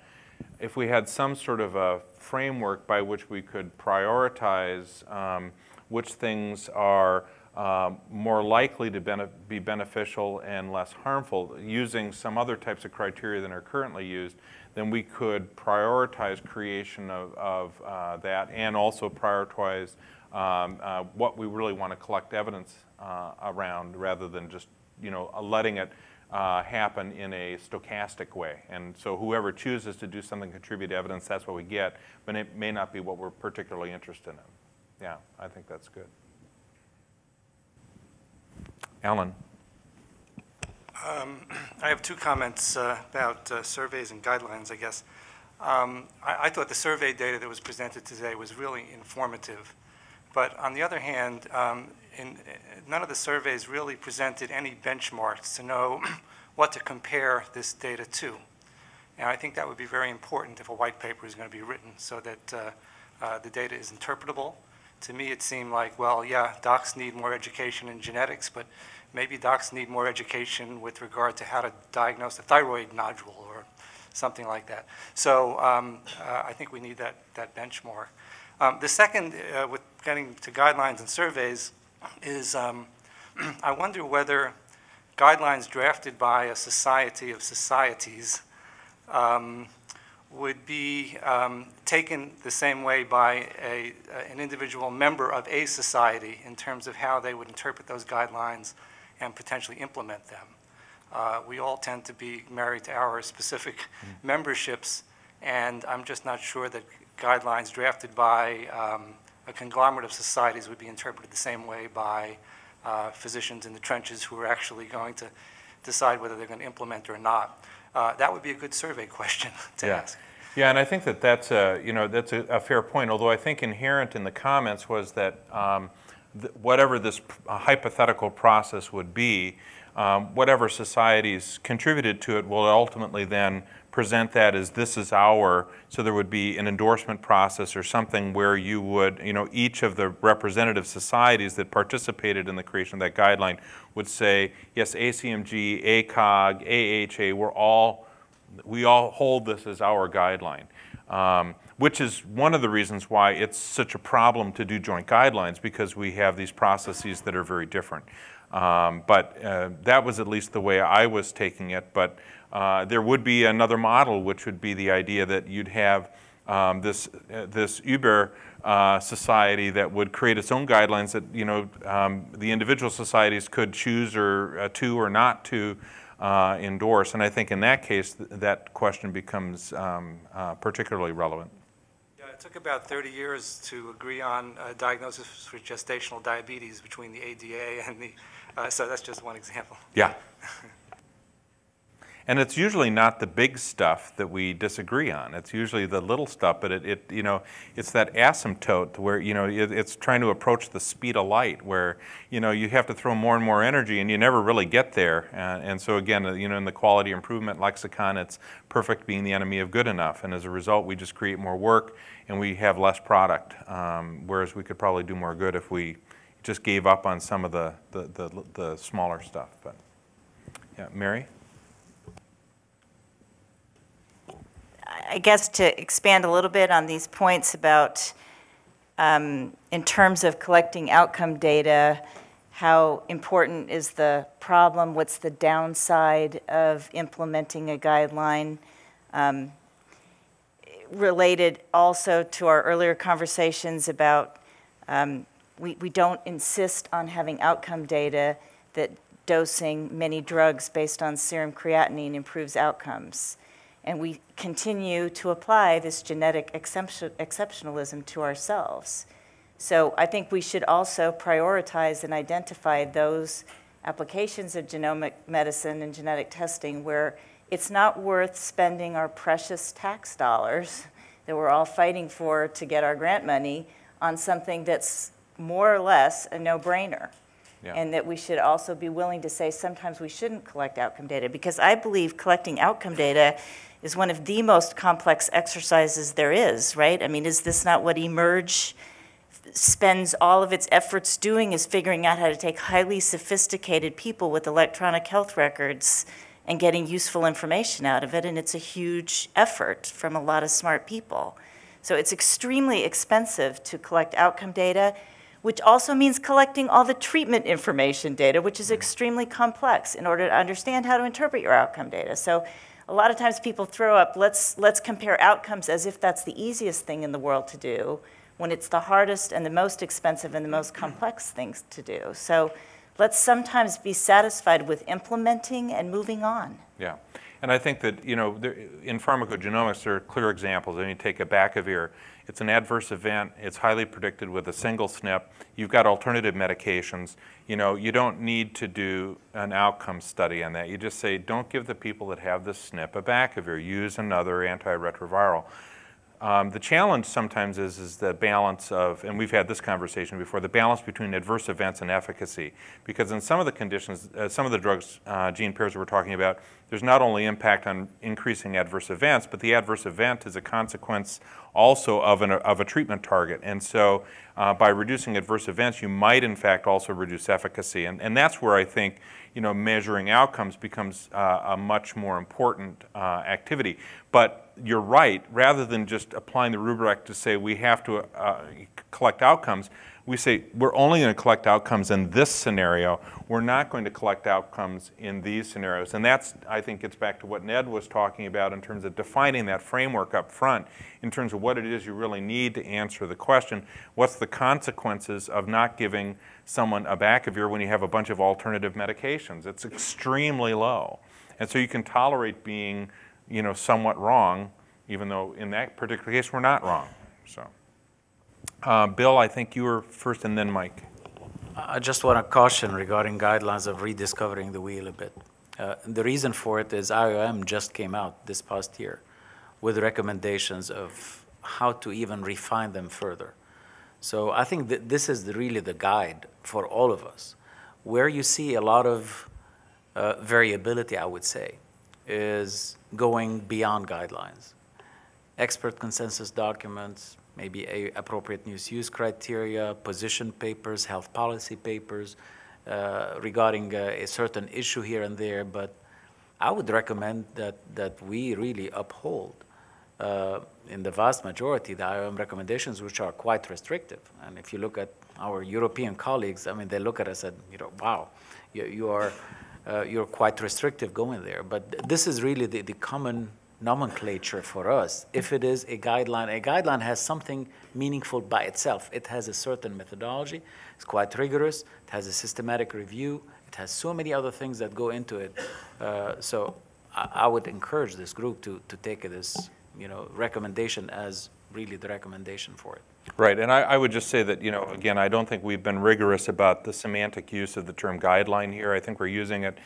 If we had some sort of a framework by which we could prioritize um, which things are um, more likely to be beneficial and less harmful using some other types of criteria than are currently used, then we could prioritize creation of, of uh, that and also prioritize um, uh, what we really want to collect evidence uh, around rather than just you know, letting it uh, happen in a stochastic way. And so whoever chooses to do something contribute evidence, that's what we get, but it may not be what we're particularly interested in. Yeah, I think that's good. Alan. Um, I have two comments uh, about uh, surveys and guidelines, I guess. Um, I, I, thought the survey data that was presented today was really informative. But on the other hand, um, in, none of the surveys really presented any benchmarks to know what to compare this data to. And I think that would be very important if a white paper is going to be written so that uh, uh, the data is interpretable. To me, it seemed like, well, yeah, docs need more education in genetics, but maybe docs need more education with regard to how to diagnose a thyroid nodule or something like that. So um, uh, I think we need that, that benchmark. Um, the second, uh, with getting to guidelines and surveys, is um, I wonder whether guidelines drafted by a society of societies um, would be um, taken the same way by a, an individual member of a society in terms of how they would interpret those guidelines and potentially implement them. Uh, we all tend to be married to our specific mm. memberships, and I'm just not sure that guidelines drafted by um, a conglomerate of societies would be interpreted the same way by uh, physicians in the trenches who are actually going to decide whether they're going to implement or not. Uh, that would be a good survey question to yeah. ask. Yeah, and I think that that's a, you know, that's a, a, fair point, although I think inherent in the comments was that um, th whatever this hypothetical process would be, um, whatever societies contributed to it will ultimately then present that as this is our, so there would be an endorsement process or something where you would, you know, each of the representative societies that participated in the creation of that guideline would say, yes, ACMG, ACOG, AHA, we're all, we all hold this as our guideline. Um, which is one of the reasons why it's such a problem to do joint guidelines because we have these processes that are very different. Um, but uh, that was at least the way I was taking it. But uh, there would be another model, which would be the idea that you'd have um, this, uh, this Uber uh, society that would create its own guidelines that you know um, the individual societies could choose or uh, to or not to uh, endorse. And I think in that case, th that question becomes um, uh, particularly relevant. Yeah, it took about 30 years to agree on a diagnosis for gestational diabetes between the ADA and the, so that's just one example. Yeah. And it's usually not the big stuff that we disagree on. It's usually the little stuff, but it, it you know, it's that asymptote where, you know, it, it's trying to approach the speed of light where, you know, you have to throw more and more energy and you never really get there. And, and so again, uh, you know, in the quality improvement lexicon, it's perfect being the enemy of good enough. And as a result, we just create more work and we have less product. Um, whereas we could probably do more good if we just gave up on some of the, the, the, the smaller stuff. But yeah, Mary? I guess to expand a little bit on these points about, um, in terms of collecting outcome data, how important is the problem? What's the downside of implementing a guideline? Um, related also to our earlier conversations about Um, We, we don't insist on having outcome data that dosing many drugs based on serum creatinine improves outcomes. And we continue to apply this genetic exceptionalism to ourselves. So I think we should also prioritize and identify those applications of genomic medicine and genetic testing where it's not worth spending our precious tax dollars that we're all fighting for to get our grant money on something that's more or less a no-brainer. Yeah. And that we should also be willing to say sometimes we shouldn't collect outcome data, because I believe collecting outcome data is one of the most complex exercises there is, right? I mean, is this not what eMERGE spends all of its efforts doing, is figuring out how to take highly sophisticated people with electronic health records and getting useful information out of it, and it's a huge effort from a lot of smart people. So it's extremely expensive to collect outcome data, which also means collecting all the treatment information data, which is mm-hmm. extremely complex in order to understand how to interpret your outcome data. So a lot of times people throw up, let's, let's compare outcomes as if that's the easiest thing in the world to do, when it's the hardest and the most expensive and the most complex things to do. So let's sometimes be satisfied with implementing and moving on. Yeah. And I think that, you know, in pharmacogenomics, there are clear examples. I mean, take abacavir, it's an adverse event, it's highly predicted with a single SNP. You've got alternative medications. You know, you don't need to do an outcome study on that. You just say, don't give the people that have this SNP a abacavir, use another antiretroviral. Um, the challenge sometimes is, is the balance of, and we've had this conversation before, the balance between adverse events and efficacy. Because in some of the conditions, uh, some of the drugs, uh, gene pairs we're talking about, there's not only impact on increasing adverse events, but the adverse event is a consequence also of, an, of a treatment target. And so uh, by reducing adverse events, you might in fact also reduce efficacy. And, and that's where I think you know, measuring outcomes becomes uh, a much more important uh, activity. But you're right, rather than just applying the rubric to say we have to uh, collect outcomes, we say we're only going to collect outcomes in this scenario. We're not going to collect outcomes in these scenarios. And that's, I think, gets back to what Ned was talking about in terms of defining that framework up front, in terms of what it is you really need to answer the question. What's the consequences of not giving someone abacavir when you have a bunch of alternative medications? It's extremely low. And so you can tolerate being, you know, somewhat wrong, even though in that particular case we're not wrong. So. Uh, Bill, I think you were first and then Mike. I just want to caution regarding guidelines of rediscovering the wheel a bit. Uh, the reason for it is IOM just came out this past year with recommendations of how to even refine them further. So I think that this is the, really the guide for all of us. Where you see a lot of uh, variability, I would say, is going beyond guidelines. Expert consensus documents, maybe appropriate news use criteria, position papers, health policy papers uh, regarding uh, a certain issue here and there, but I would recommend that, that we really uphold uh, in the vast majority the IOM recommendations which are quite restrictive. And if you look at our European colleagues, I mean, they look at us and, you know, wow, you, you are, uh, you're quite restrictive going there. But th this is really the, the common nomenclature for us. If it is a guideline, a guideline has something meaningful by itself. It has a certain methodology, it's quite rigorous, it has a systematic review, it has so many other things that go into it. Uh, so I, I, would encourage this group to, to take this you know, recommendation as really the recommendation for it. Right, and I, I, would just say that, you know, again, I don't think we've been rigorous about the semantic use of the term guideline here. I think we're using it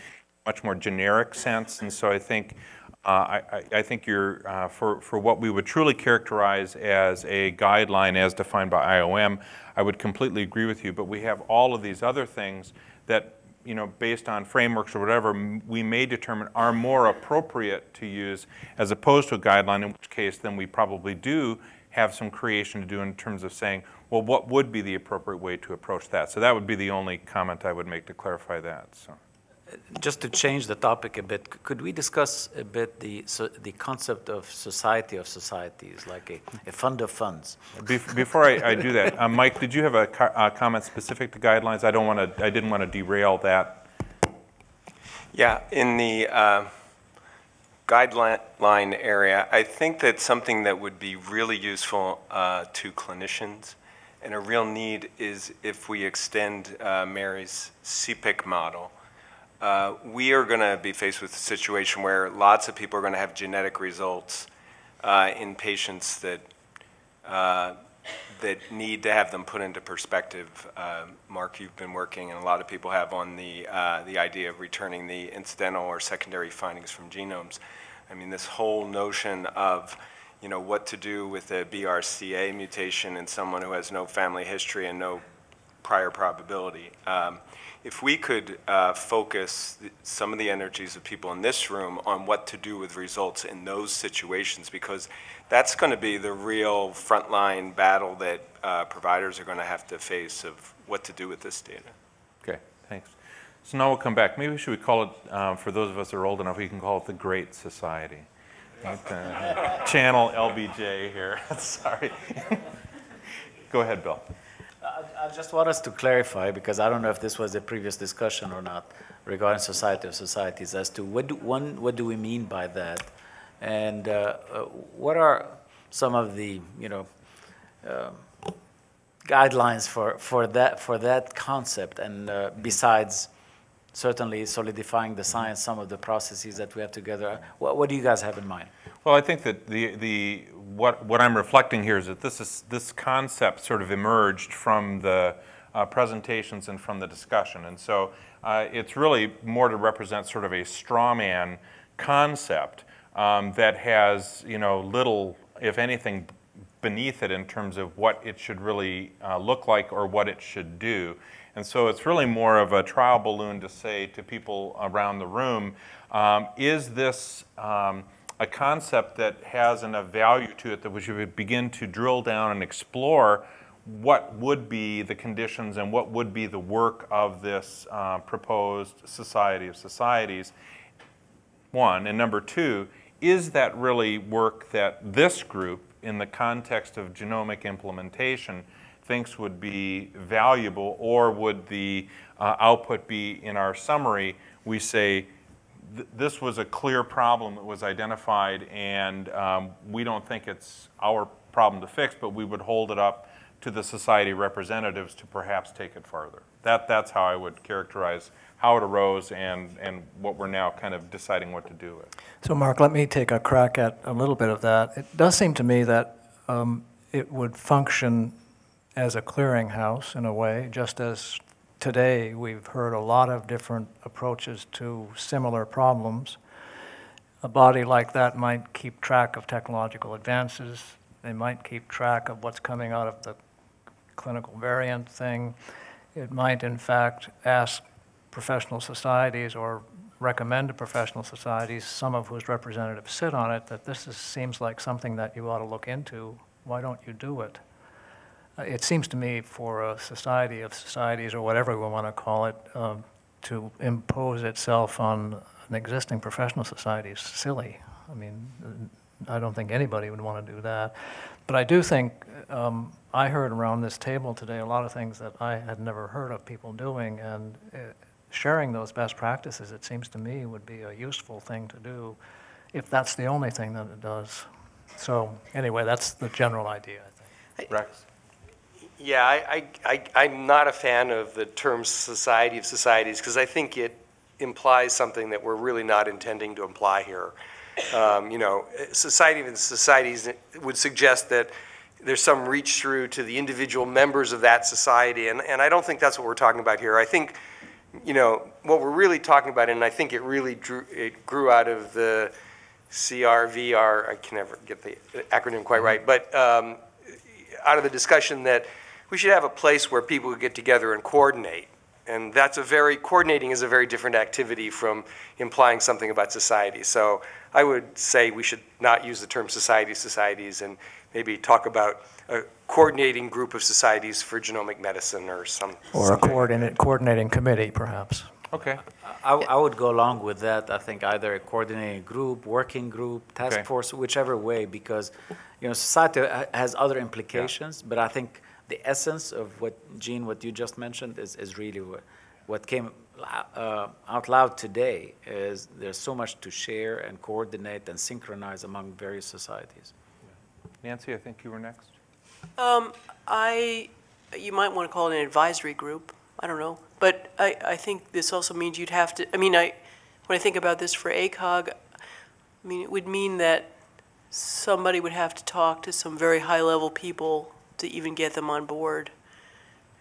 much more generic sense, and so I think uh, I, I, think you're, uh, for, for what we would truly characterize as a guideline as defined by IOM, I would completely agree with you, but we have all of these other things that, you know, based on frameworks or whatever, we may determine are more appropriate to use as opposed to a guideline, in which case then we probably do have some creation to do in terms of saying, well, what would be the appropriate way to approach that? So that would be the only comment I would make to clarify that. So just to change the topic a bit, could we discuss a bit the, so, the concept of society of societies, like a, a fund of funds? Before I, I do that, um, Mike, did you have a, co a, comment specific to guidelines? I don't want to. I didn't want to derail that. Yeah, in the uh, guideline area, I think that something that would be really useful uh, to clinicians and a real need is if we extend uh, Mary's CPIC model, uh, we are going to be faced with a situation where lots of people are going to have genetic results uh, in patients that uh, that need to have them put into perspective. Uh, Mark, you've been working, and a lot of people have on the uh, the idea of returning the incidental or secondary findings from genomes. I mean, this whole notion of you know what to do with a BRCA mutation in someone who has no family history and no prior probability. Um, if we could uh, focus some of the energies of people in this room on what to do with results in those situations, because that's going to be the real frontline battle that uh, providers are going to have to face of what to do with this data. Okay, thanks. So now we'll come back. Maybe should we call it, um, for those of us that are old enough, we can call it the Great Society. Uh, Channel LBJ here. Sorry. Go ahead, Bill. I just want us to clarify, because I don't know if this was a previous discussion or not, regarding Society of Societies, as to what do, one, what do we mean by that? And uh, uh, what are some of the, you know, um, guidelines for, for that, for that concept? And uh, besides certainly solidifying the science, some of the processes that we have together, what, what do you guys have in mind? Well, I think that the, the, what, what I'm reflecting here is that this, is, this concept sort of emerged from the uh, presentations and from the discussion. And so uh, it's really more to represent sort of a straw man concept um, that has, you know, little, if anything, beneath it in terms of what it should really uh, look like or what it should do. And so it's really more of a trial balloon to say to people around the room, um, is this um, a concept that has enough value to it that we should begin to drill down and explore what would be the conditions and what would be the work of this uh, proposed society of societies, one. And number two, is that really work that this group, in the context of genomic implementation, thinks would be valuable, or would the uh, output be in our summary? We say, th- this was a clear problem that was identified, and um, we don't think it's our problem to fix, but we would hold it up to the society representatives to perhaps take it further. That, that's how I would characterize how it arose and, and what we're now kind of deciding what to do with. So Mark, let me take a crack at a little bit of that. It does seem to me that um, it would function as a clearinghouse in a way, just as today we've heard a lot of different approaches to similar problems. A body like that might keep track of technological advances. They might keep track of what's coming out of the clinical variant thing. It might, in fact, ask professional societies or recommend to professional societies, some of whose representatives sit on it, that this is, seems like something that you ought to look into. Why don't you do it? Uh, It seems to me for a society of societies, or whatever we want to call it, um, to impose itself on an existing professional society is silly. I mean, I don't think anybody would want to do that. But I do think, um, I heard around this table today a lot of things that I had never heard of people doing, and uh, sharing those best practices, it seems to me, would be a useful thing to do, if that's the only thing that it does. So, anyway, that's the general idea, I think. Rex? Yeah, I, I, I, I'm not a fan of the term society of societies because I think it implies something that we're really not intending to imply here. Um, you know, society of societies would suggest that there's some reach through to the individual members of that society, and, and I don't think that's what we're talking about here. I think, you know, what we're really talking about, and I think it really drew, it grew out of the CRVR, I can never get the acronym quite right, but um, out of the discussion that we should have a place where people could get together and coordinate. And that's a very, coordinating is a very different activity from implying something about society. So I would say we should not use the term society societies and maybe talk about a coordinating group of societies for genomic medicine or some. Or a coordinate, coordinating committee, perhaps. Okay. I, I would go along with that. I think either a coordinating group, working group, task Okay. force, whichever way, because, you know, society has other implications, but I think the essence of what, Jean, what you just mentioned is, is really what, what came uh, out loud today is there's so much to share and coordinate and synchronize among various societies. Nancy, I think you were next. Um, I you might want to call it an advisory group, I don't know. But I, I think this also means you'd have to, I mean, I, when I think about this for ACOG, I mean, it would mean that somebody would have to talk to some very high-level people to even get them on board,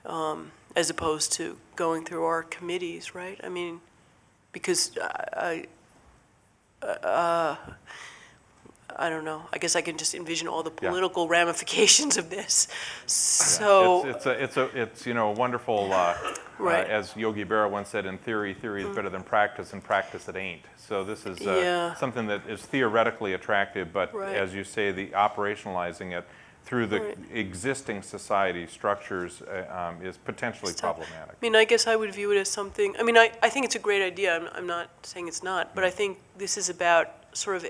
um, as opposed to going through our committees, right? I mean, because I, I- uh, I don't know, I guess I can just envision all the Yeah. political ramifications of this. So. It's, it's a, it's a, it's, you know, a wonderful, uh, Right. uh, as Yogi Berra once said, in theory, theory is Mm. better than practice, and practice it ain't. So this is uh, Yeah. something that is theoretically attractive, but Right. as you say, the operationalizing it through the existing society structures uh, um, is potentially problematic. I mean, I guess I would view it as something, I mean, I, I think it's a great idea, I'm, I'm not saying it's not, but I think this is about sort of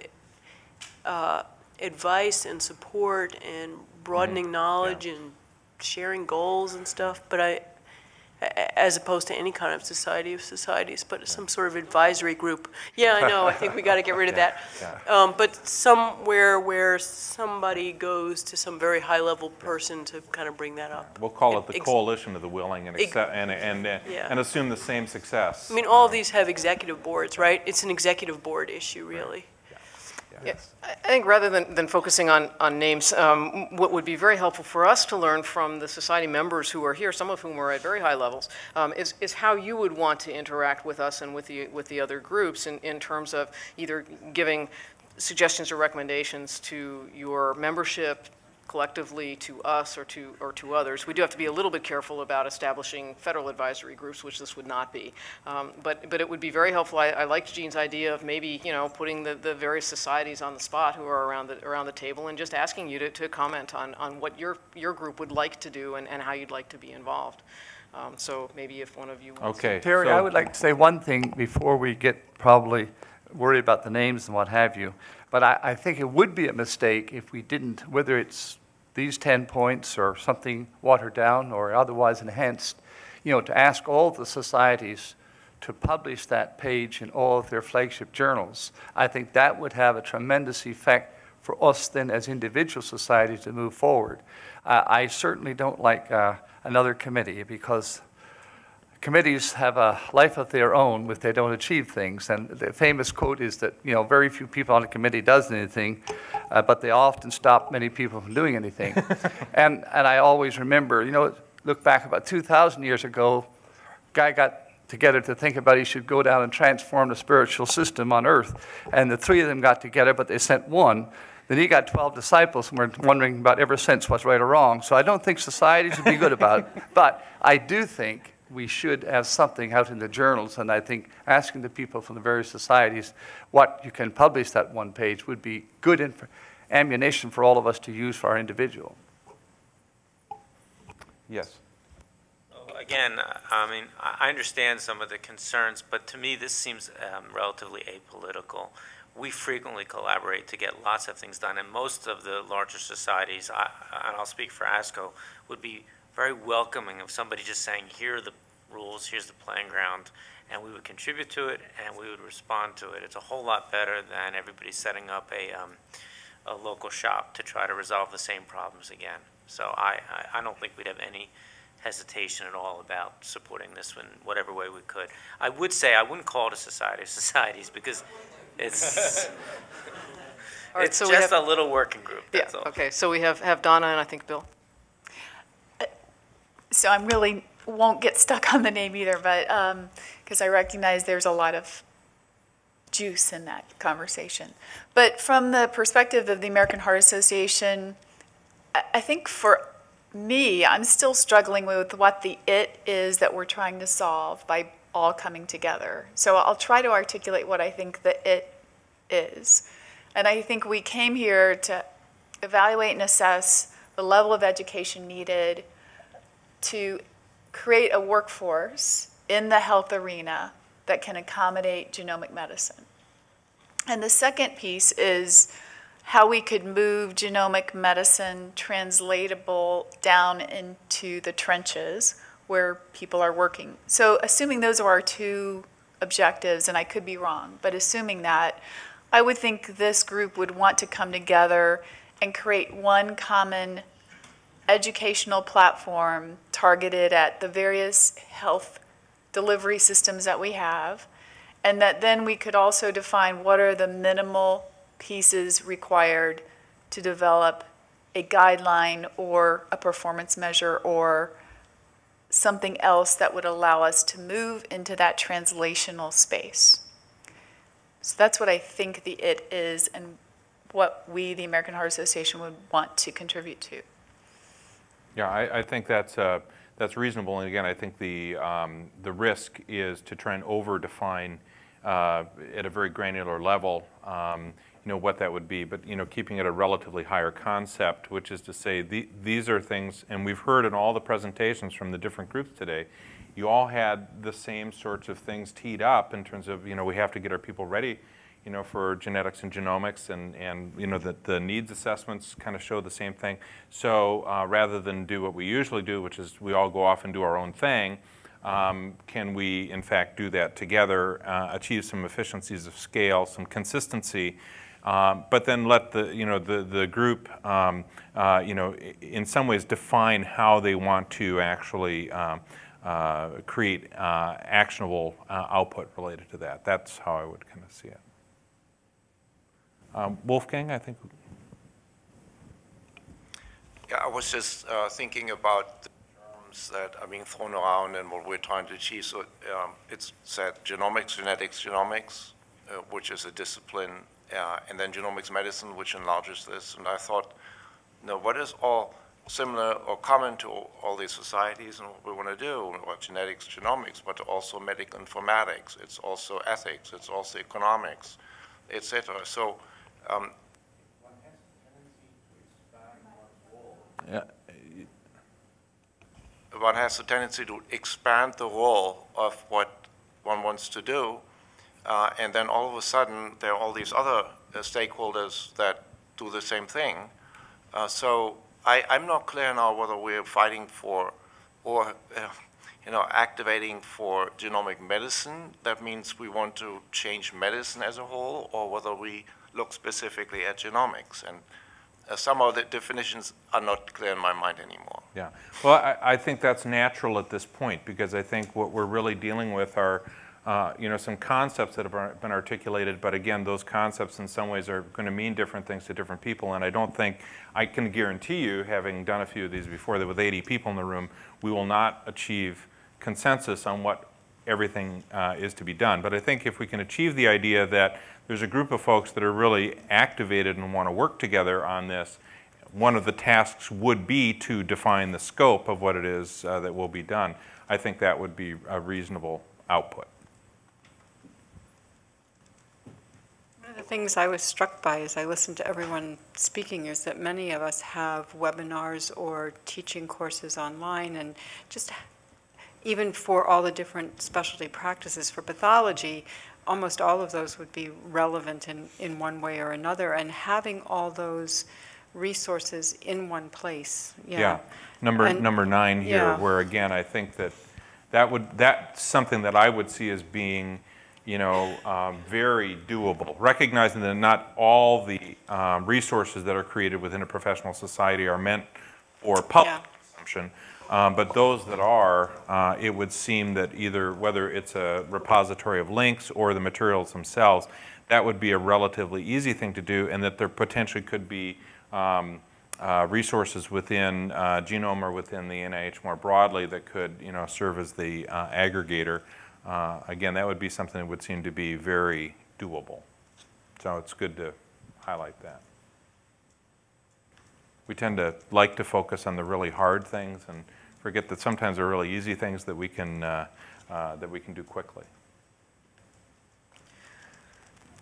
uh, advice and support and broadening knowledge and sharing goals and stuff, but I, as opposed to any kind of society of societies, but some sort of advisory group. Yeah, I know, I think we gotta get rid of that. Um, but somewhere where somebody goes to some very high-level person to kind of bring that up. We'll call it the Ex- coalition of the willing and accept, and, and, uh, Yeah. and assume the same success. I mean, all of these have executive boards, right? It's an executive board issue, really. Yeah, I I think rather than, than focusing on, on names, um, what would be very helpful for us to learn from the society members who are here, some of whom are at very high levels, um, is, is how you would want to interact with us and with the, with the other groups in, in terms of either giving suggestions or recommendations to your membership collectively, to us, or to, or to others. We do have to be a little bit careful about establishing federal advisory groups, which this would not be. Um, But, but it would be very helpful. I, I liked Jean's idea of maybe, you know, putting the, the various societies on the spot who are around the, around the table and just asking you to, to comment on, on what your, your group would like to do and, and how you'd like to be involved. Um, So maybe if one of you wants to. Okay. Terry, so- I would like to say one thing before we get probably worried about the names and what have you. But I, I think it would be a mistake if we didn't, whether it's these 10 points or something watered down or otherwise enhanced, you know, to ask all the societies to publish that page in all of their flagship journals. I think that would have a tremendous effect for us then as individual societies to move forward. Uh, I certainly don't like uh, another committee because committees have a life of their own if they don't achieve things. And the famous quote is that, you know, very few people on a committee does anything, uh, but they often stop many people from doing anything. and, and I always remember, you know, look back about 2,000 years ago, guy got together to think about he should go down and transform the spiritual system on earth. And the three of them got together, but they sent one. Then he got 12 disciples and we're wondering about ever since what's right or wrong. So I don't think societies would be good about it. But I do think we should have something out in the journals. And I think asking the people from the various societies what you can publish that one page would be good inf- ammunition for all of us to use for our individual. Yes. Again, I mean, I I understand some of the concerns, but to me, this seems um, relatively apolitical. We frequently collaborate to get lots of things done, and most of the larger societies, I- and I'll speak for ASCO, would be very welcoming of somebody just saying, here are the rules, here's the playing ground, and we would contribute to it, and we would respond to it. It's a whole lot better than everybody setting up a, um, a local shop to try to resolve the same problems again. So I, I, I don't think we'd have any hesitation at all about supporting this in whatever way we could. I would say, I wouldn't call it a society of societies, because it's, All right, it's so we just a little working group, Yeah, that's all. okay, so we have, have Donna and I think Bill. So I'm really, won't get stuck on the name either, but, um, because I recognize there's a lot of juice in that conversation. But from the perspective of the American Heart Association, I, I think for me, I'm still struggling with what the it is that we're trying to solve by all coming together. So I'll try to articulate what I think the it is. And I think we came here to evaluate and assess the level of education needed to create a workforce in the health arena that can accommodate genomic medicine. And the second piece is how we could move genomic medicine translatable down into the trenches where people are working. So assuming those are our two objectives, and I could be wrong, but assuming that, I would think this group would want to come together and create one common educational platform targeted at the various health delivery systems that we have, and that then we could also define what are the minimal pieces required to develop a guideline or a performance measure or something else that would allow us to move into that translational space. So that's what I think the it is and what we, the American Heart Association, would want to contribute to. Yeah, I, I think that's, uh, that's reasonable. And again, I think the, um, the risk is to try and over-define uh, at a very granular level, um, you know, what that would be. But, you know, keeping it a relatively higher concept, which is to say the, these are things, and we've heard in all the presentations from the different groups today, you all had the same sorts of things teed up in terms of, you know, we have to get our people ready, you know, for genetics and genomics and, and you know, the, the needs assessments kind of show the same thing. So uh, rather than do what we usually do, which is we all go off and do our own thing, um, can we in fact do that together, uh, achieve some efficiencies of scale, some consistency, um, but then let the, you know, the, the group, um, uh, you know, in some ways define how they want to actually um, uh, create uh, actionable uh, output related to that. That's how I would kind of see it. Um, Wolfgang, I think. Yeah, I was just uh, thinking about the terms that are being thrown around and what we're trying to achieve. So um, it's said genomics, genetics, genomics, uh, which is a discipline, uh, and then genomics medicine, which enlarges this. And I thought, you know, what is all similar or common to all these societies and what we want to do, or genetics, genomics, but also medical informatics, it's also ethics, it's also economics, etc. So um, Yeah. one has a tendency to expand the role of what one wants to do, uh, and then all of a sudden there are all these other uh, stakeholders that do the same thing. Uh, so I, I'm not clear now whether we're fighting for or uh, you know activating for genomic medicine. That means we want to change medicine as a whole, or whether we look specifically at genomics. And uh, some of the definitions are not clear in my mind anymore. Yeah. Well, I, I think that's natural at this point because I think what we're really dealing with are, uh, you know, some concepts that have been articulated, but again, those concepts in some ways are going to mean different things to different people. And I don't think, I can guarantee you, having done a few of these before, that with 80 people in the room, we will not achieve consensus on what everything uh, is to be done. But I think if we can achieve the idea that there's a group of folks that are really activated and want to work together on this, one of the tasks would be to define the scope of what it is uh, that will be done. I think that would be a reasonable output. One of the things I was struck by as I listened to everyone speaking is that many of us have webinars or teaching courses online and just even for all the different specialty practices for pathology, almost all of those would be relevant in, in one way or another. And having all those resources in one place, yeah. Yeah, number, And- number nine here, yeah. where again, I think that that would, that's something that I would see as being, you know, um, very doable, recognizing that not all the um, resources that are created within a professional society are meant for public consumption. Um, But those that are, uh, it would seem that either, whether it's a repository of links or the materials themselves, that would be a relatively easy thing to do, and that there potentially could be um, uh, resources within uh, Genome or within the NIH more broadly that could, you know, serve as the uh, aggregator. Uh, Again, that would be something that would seem to be very doable. So it's good to highlight that. We tend to like to focus on the really hard things and forget that sometimes there are really easy things that we can, uh, uh, that we can do quickly.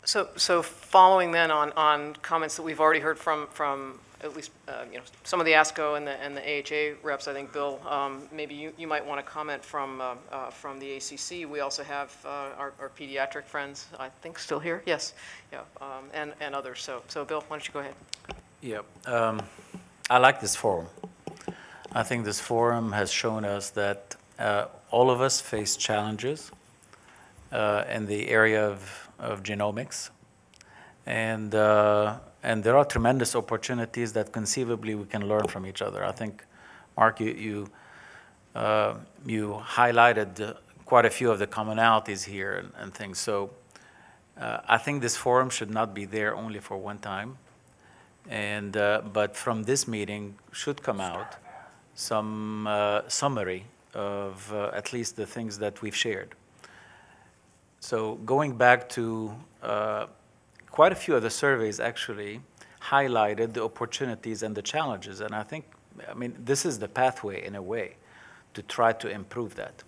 So, so following then on, on comments that we've already heard from, from at least, uh, you know, some of the ASCO and the, and the AHA reps, I think, Bill, um, maybe you, you might want to comment from, uh, uh, from the ACC. We also have uh, our, our pediatric friends, I think, still here, yes, yeah, um, and, and others. So, so Bill, why don't you go ahead? Yeah, um, I like this forum. I think this forum has shown us that uh, all of us face challenges uh, in the area of, of genomics. And, uh, and there are tremendous opportunities that conceivably we can learn from each other. I think Mark, you, you, uh, you highlighted quite a few of the commonalities here and, and things. So uh, I think this forum should not be there only for one time. And, uh, but from this meeting should come out some uh, summary of uh, at least the things that we've shared. So going back to uh, quite a few of the surveys actually highlighted the opportunities and the challenges. And I think, I mean, this is the pathway in a way to try to improve that.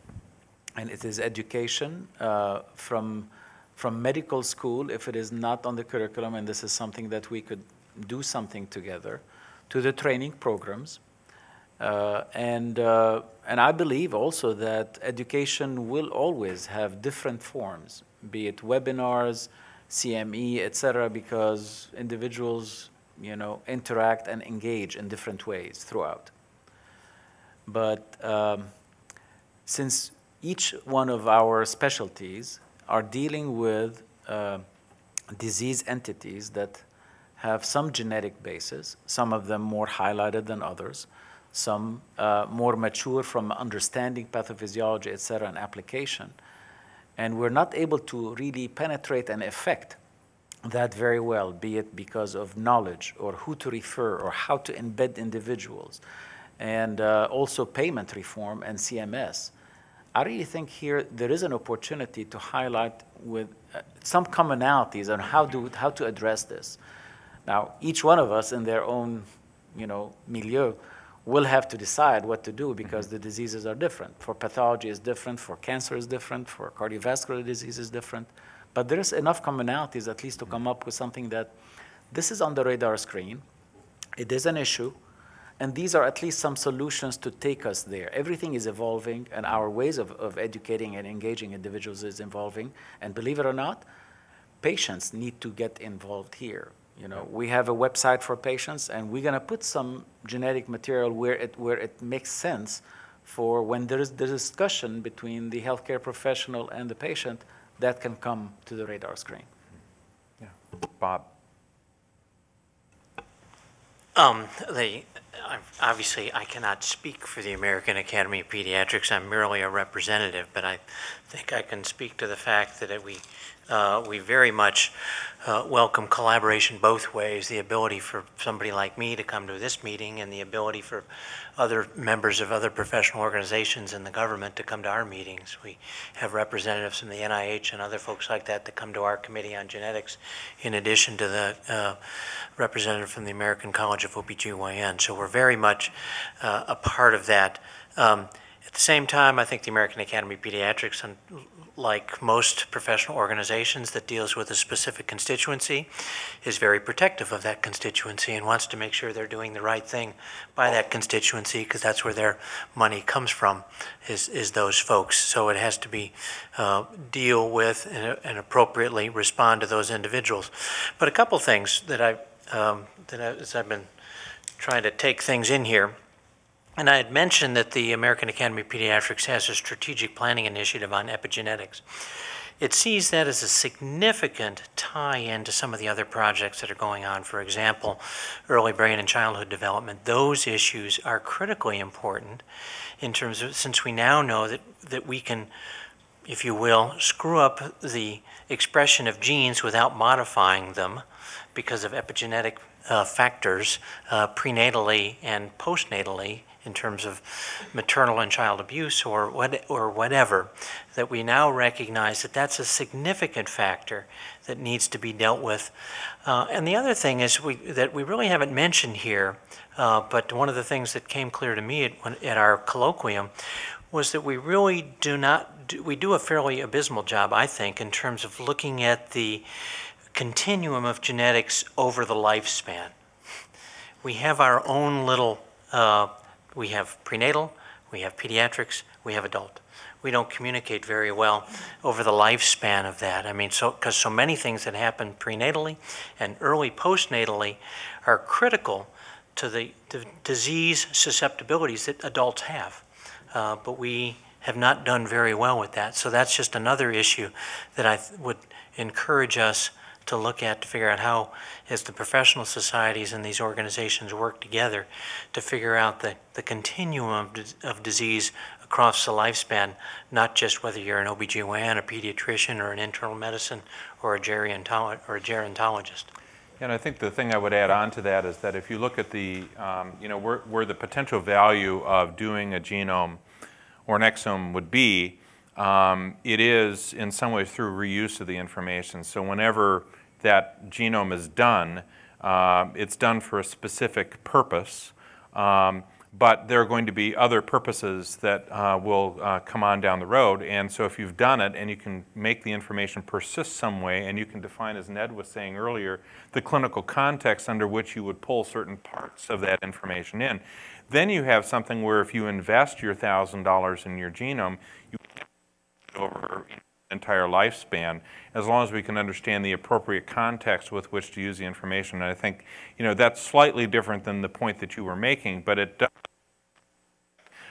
And it is education uh, from, from medical school, if it is not on the curriculum, and this is something that we could do something together, to the training programs. Uh, and, uh, and I believe also that education will always have different forms, be it webinars, CME, et cetera, because individuals, you know, interact and engage in different ways throughout. But um, since each one of our specialties are dealing with uh, disease entities that have some genetic basis, some of them more highlighted than others, some uh, more mature from understanding pathophysiology, et cetera, and application. And we're not able to really penetrate and affect that very well, be it because of knowledge or who to refer or how to embed individuals, and uh, also payment reform and CMS. I really think here there is an opportunity to highlight with uh, some commonalities on how, do, how to address this. Now, each one of us in their own, you know, milieu will have to decide what to do mm-hmm. because the diseases are different. For pathology is different, for cancer is different, for cardiovascular disease is different. But there's enough commonalities at least to come up with something that this is on the radar screen, it is an issue, and these are at least some solutions to take us there. Everything is evolving, and our ways of, of educating and engaging individuals is evolving. And believe it or not, patients need to get involved here. You know, we have a website for patients, and we're going to put some genetic material where it, where it makes sense for when there is the discussion between the healthcare professional and the patient, that can come to the radar screen. Yeah. Bob? Um, the, obviously, I cannot speak for the American Academy of Pediatrics. I'm merely a representative, but I think I can speak to the fact that we, uh, we very much uh, welcome collaboration both ways, the ability for somebody like me to come to this meeting and the ability for other members of other professional organizations in the government to come to our meetings. We have representatives from the NIH and other folks like that that come to our committee on genetics in addition to the uh, representative from the American College of OBGYN. So we're very much uh, a part of that. Um, at the same time, I think the American Academy of Pediatrics, like most professional organizations that deals with a specific constituency, is very protective of that constituency and wants to make sure they're doing the right thing by that constituency because that's where their money comes from, is, is those folks. So it has to be uh, deal with and, and, appropriately respond to those individuals. But a couple things that I um, that I, as I've been trying to take things in here. And I had mentioned that the American Academy of Pediatrics has a strategic planning initiative on epigenetics. It sees that as a significant tie-in to some of the other projects that are going on. For example, early brain and childhood development. Those issues are critically important in terms of, since we now know that, that we can, if you will, screw up the expression of genes without modifying them because of epigenetic uh, factors uh, prenatally and postnatally in terms of maternal and child abuse or what, or whatever, that we now recognize that that's a significant factor that needs to be dealt with. Uh, and the other thing is we, that we really haven't mentioned here, uh, but one of the things that came clear to me at, at our colloquium was that we really do not, do, we do a fairly abysmal job, I think, in terms of looking at the continuum of genetics over the lifespan. We have our own little uh, we have prenatal, we have pediatrics, we have adult. We don't communicate very well over the lifespan of that. I mean, so because so many things that happen prenatally and early postnatally are critical to the, the disease susceptibilities that adults have. Uh, but we have not done very well with that. So that's just another issue that I would encourage us to look at to figure out how, as the professional societies and these organizations work together, to figure out the, the continuum of, of disease across the lifespan, not just whether you're an OBGYN, a pediatrician, or an internal medicine, or a gerontolo- or a gerontologist. And I think the thing I would add on to that is that if you look at the, um, you know, where, where the potential value of doing a genome or an exome would be, um, it is in some ways through reuse of the information. So whenever that genome is done, uh, it's done for a specific purpose. Um, but there are going to be other purposes that uh, will uh, come on down the road. And so if you've done it and you can make the information persist some way and you can define, as Ned was saying earlier, the clinical context under which you would pull certain parts of that information in, then you have something where if you invest your $1,000 in your genome, you over entire lifespan, as long as we can understand the appropriate context with which to use the information. And I think, you know, that's slightly different than the point that you were making, but it does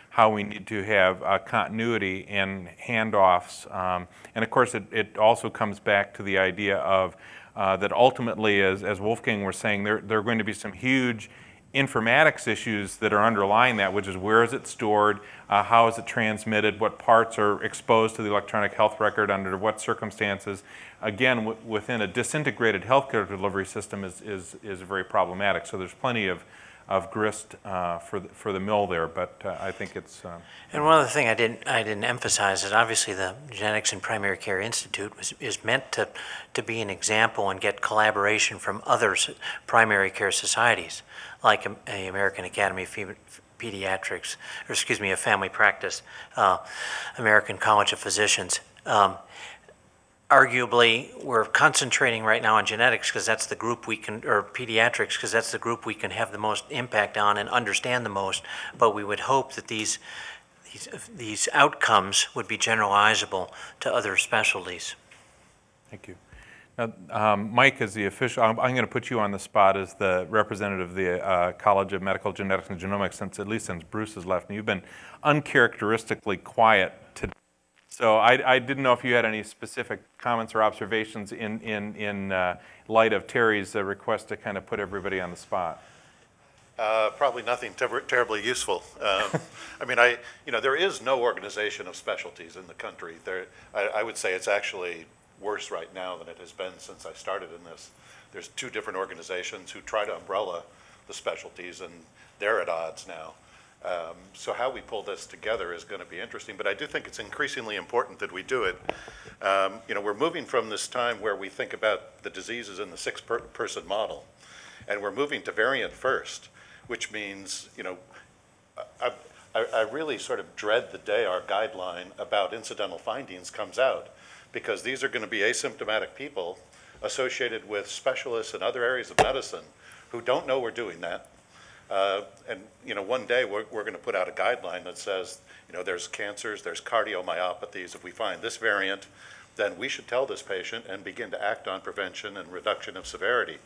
how we need to have uh, continuity and handoffs. Um, and of course, it, it also comes back to the idea of uh, that ultimately, as, as Wolfgang was saying, there, there are going to be some huge informatics issues that are underlying that, which is where is it stored, uh, how is it transmitted, what parts are exposed to the electronic health record, under what circumstances. Again, within a disintegrated healthcare delivery system is, is, is very problematic. So there's plenty of, of grist uh, for, the, for the mill there, but uh, I think it's. Uh, And one other thing I didn't, I didn't emphasize is obviously the Genetics and Primary Care Institute was, is meant to, to be an example and get collaboration from other primary care societies, like a, American Academy of Pediatrics, or excuse me, a family practice, uh, American College of Physicians. Um, arguably, we're concentrating right now on genetics because that's the group we can, or pediatrics because that's the group we can have the most impact on and understand the most. But we would hope that these, these, these outcomes would be generalizable to other specialties. Thank you. Now, um, Mike is the official, I'm, I'm going to put you on the spot as the representative of the uh, College of Medical Genetics and Genomics since, at least since Bruce has left. And you've been uncharacteristically quiet today. So I, I didn't know if you had any specific comments or observations in, in, in uh, light of Terry's uh, request to kind of put everybody on the spot. Uh, Probably nothing ter- terribly useful. Um, I mean, I, you know, there is no organization of specialties in the country. There, I, I would say it's actually worse right now than it has been since I started in this. There's two different organizations who try to umbrella the specialties, and they're at odds now. Um, So how we pull this together is going to be interesting, but I do think it's increasingly important that we do it. Um, You know, we're moving from this time where we think about the diseases in the six-person model, and we're moving to variant first, which means, you know, I, I, I really sort of dread the day our guideline about incidental findings comes out, because these are going to be asymptomatic people associated with specialists in other areas of medicine who don't know we're doing that. Uh, and, you know, one day we're, we're going to put out a guideline that says, you know, there's cancers, there's cardiomyopathies. If we find this variant, then we should tell this patient and begin to act on prevention and reduction of severity.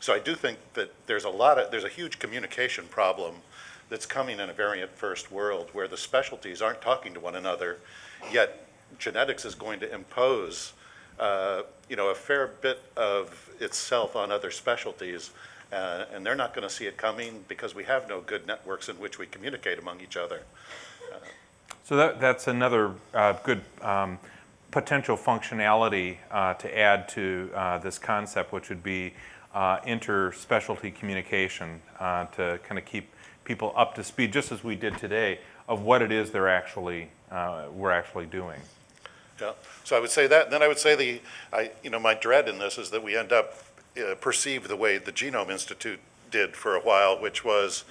So I do think that there's a lot of, there's a huge communication problem that's coming in a variant first world where the specialties aren't talking to one another, yet genetics is going to impose, uh, you know, a fair bit of itself on other specialties. Uh, and they're not going to see it coming because we have no good networks in which we communicate among each other. So that, that's another uh, good um, potential functionality uh, to add to uh, this concept, which would be uh, inter-specialty communication uh, to kind of keep people up to speed, just as we did today, of what it is they're actually, uh, we're actually doing. Yeah, so I would say that, and then I would say the, I, you know, my dread in this is that we end up uh, perceived the way the Genome Institute did for a while, which was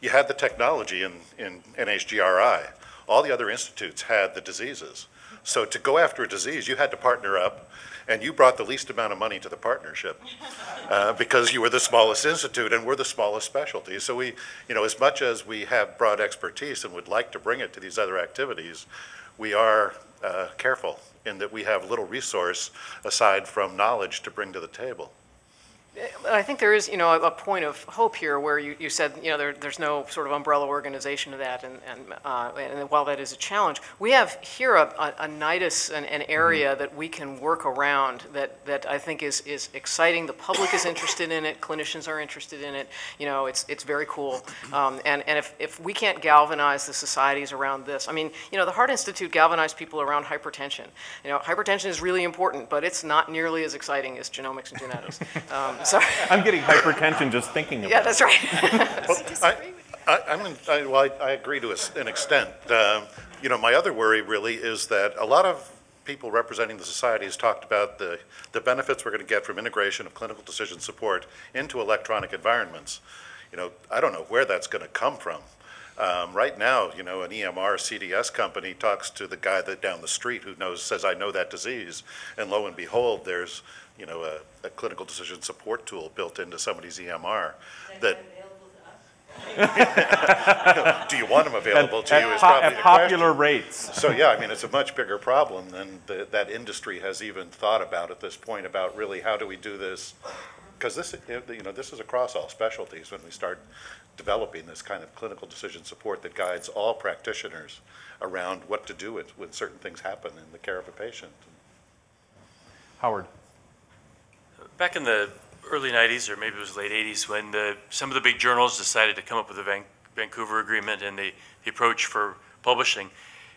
you had the technology in, in NHGRI. All the other institutes had the diseases. So to go after a disease, you had to partner up, and you brought the least amount of money to the partnership uh, because you were the smallest institute and we're the smallest specialty. So we, you know, as much as we have broad expertise and would like to bring it to these other activities, we are uh, careful in that we have little resource aside from knowledge to bring to the table. But I think there is, you know, a, a point of hope here where you, you said, you know, there, there's no sort of umbrella organization of that, and, and, uh, and while that is a challenge, we have here a, a, a nidus, an, an area that we can work around that, that I think is, is exciting. The public is interested in it, clinicians are interested in it, you know, it's, it's very cool. Um, and, and if, if we can't galvanize the societies around this, I mean, you know, the Heart Institute galvanized people around hypertension. You know, hypertension is really important, but it's not nearly as exciting as genomics and genetics. Um, sorry. I'm getting hypertension just thinking about it. Yeah, that's right. Well, I, I, I'm, in- I, well, I, I agree to a s- an extent. Um, You know, my other worry really is that a lot of people representing the societies talked about the, the benefits we're going to get from integration of clinical decision support into electronic environments. You know, I don't know where that's going to come from. Um, right now, you know, an EMR CDS company talks to the guy that down the street who knows, says, I know that disease. And lo and behold, there's, you know, a, a clinical decision support tool built into somebody's EMR that. Available to us? Do you want them available to you at is po- probably at the question. popular rates. So, yeah, I mean, it's a much bigger problem than the, that industry has even thought about at this point, about really how do we do this? Because this, you know, this is across all specialties when we start developing this kind of clinical decision support that guides all practitioners around what to do when, when certain things happen in the care of a patient. Howard. Back in the early 90s, or maybe it was late 80s, when the, some of the big journals decided to come up with the Van, Vancouver Agreement and the, the approach for publishing,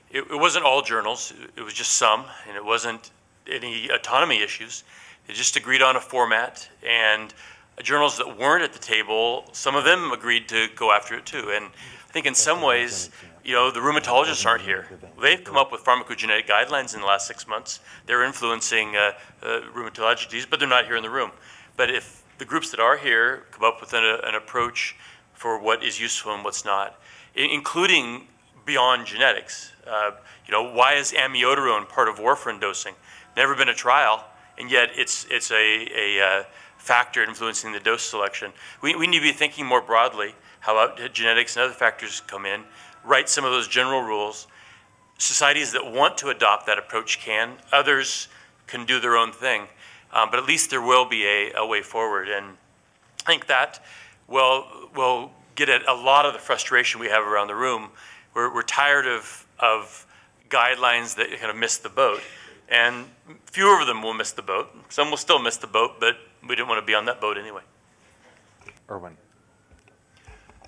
it, it wasn't all journals, it was just some, and it wasn't any autonomy issues. They just agreed on a format, and journals that weren't at the table, some of them agreed to go after it too. And I think in some ways, you know, the rheumatologists aren't here. They've come up with pharmacogenetic guidelines in the last six months. They're influencing uh, uh, rheumatologic disease, but they're not here in the room. But if the groups that are here come up with an, an approach for what is useful and what's not, including beyond genetics, uh, you know, why is amiodarone part of warfarin dosing? Never been a trial, and yet it's it's a, a uh, factor influencing the dose selection. We, we need to be thinking more broadly how genetics and other factors come in, write some of those general rules. Societies that want to adopt that approach can, others can do their own thing, um, but at least there will be a, a way forward. And I think that will, will get at a lot of the frustration we have around the room. We're, we're tired of, of guidelines that kind of miss the boat. And fewer of them will miss the boat. Some will still miss the boat, but we didn't want to be on that boat anyway. Erwin.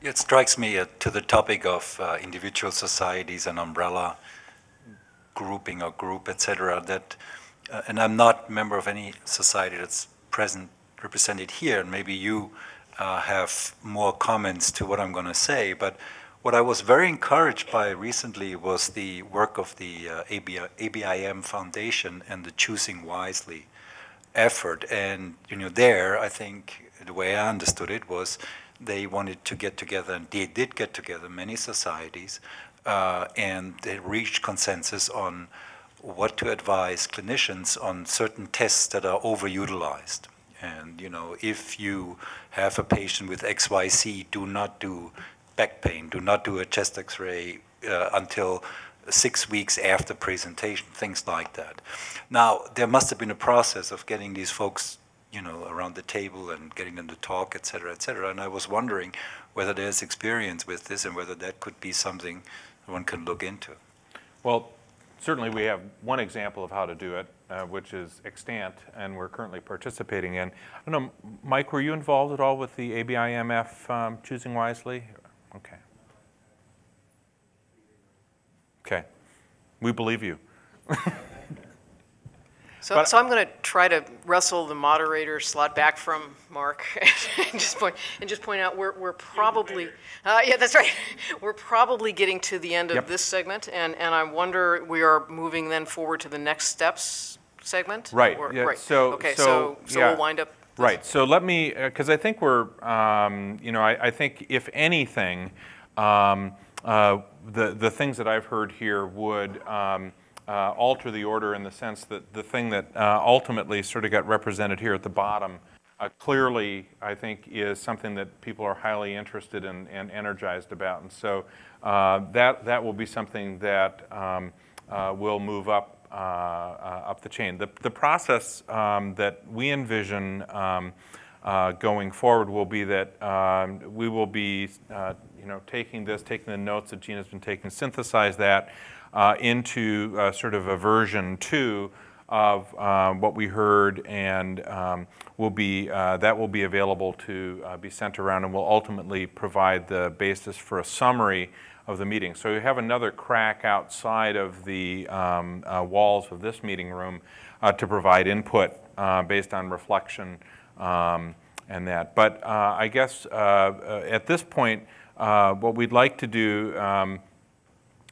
It strikes me uh, to the topic of uh, individual societies and umbrella grouping or group, et cetera, that, uh, and I'm not a member of any society that's present, represented here, and maybe you uh, have more comments to what I'm going to say, but what I was very encouraged by recently was the work of the uh, ABI, ABIM Foundation and the Choosing Wisely effort. And, you know, there, I think the way I understood it was they wanted to get together, and they did get together, many societies, uh, and they reached consensus on what to advise clinicians on certain tests that are overutilized. And, you know, if you have a patient with XYZ, do not do back pain, do not do a chest x-ray uh, until six weeks after presentation, things like that. Now, there must have been a process of getting these folks, you know, around the table and getting them to talk, et cetera, et cetera. And I was wondering whether there's experience with this and whether that could be something one can look into. Well, certainly we have one example of how to do it, uh, which is extant, and we're currently participating in. I don't know, Mike, were you involved at all with the ABIMF um, Choosing Wisely? Okay. Okay. We believe you. So, But- so I'm going to try to wrestle the moderator slot back from Mark and just point and just point out we're we're probably uh, yeah that's right we're probably getting to the end of Yep. this segment and and I wonder we are moving then forward to the next steps segment Right, Or- yeah, right so, okay so, so so yeah. we'll wind up Right, so let me, because I think we're, um, you know, I, I think if anything, um, uh, the, the things that I've heard here would um, uh, alter the order in the sense that the thing that uh, ultimately sort of got represented here at the bottom uh, clearly, I think, is something that people are highly interested in and energized about. And so uh, that, that will be something that um, will move up up the chain. The, the process um, that we envision um, uh, going forward will be that um, we will be, uh, you know, taking this, taking the notes that Gina's been taking, synthesize that uh, into uh, sort of a version two of um, what we heard, and um, will be uh, that will be available to uh, be sent around, and will ultimately provide the basis for a summary of the meeting. So you have another crack outside of the um, walls of this meeting room to provide input based on reflection um, and that. But uh, I guess at this point, what we'd like to do um,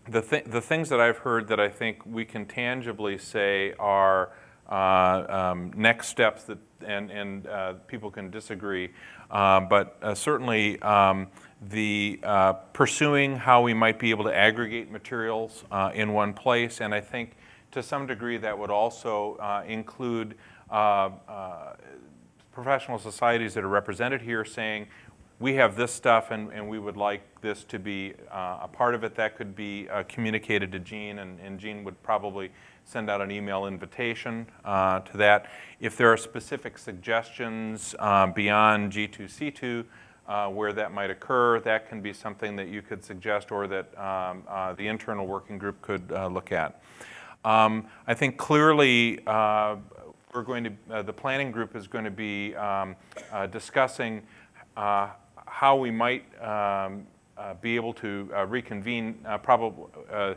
the, th the things that I've heard that I think we can tangibly say are uh, um, next steps that, and, and uh, people can disagree, uh, but uh, certainly um, the uh, pursuing how we might be able to aggregate materials uh, in one place, and I think to some degree that would also include professional societies that are represented here saying, we have this stuff and, and we would like this to be uh, a part of it. That could be uh, communicated to Jean and, and Jean would probably send out an email invitation uh, to that. If there are specific suggestions uh, beyond G2C2 uh, where that might occur, that can be something that you could suggest or that um, uh, the internal working group could look at. Um, I think clearly we're going to, the planning group is going to be um, discussing uh, how we might um, uh, be able to uh, reconvene uh, probably, uh,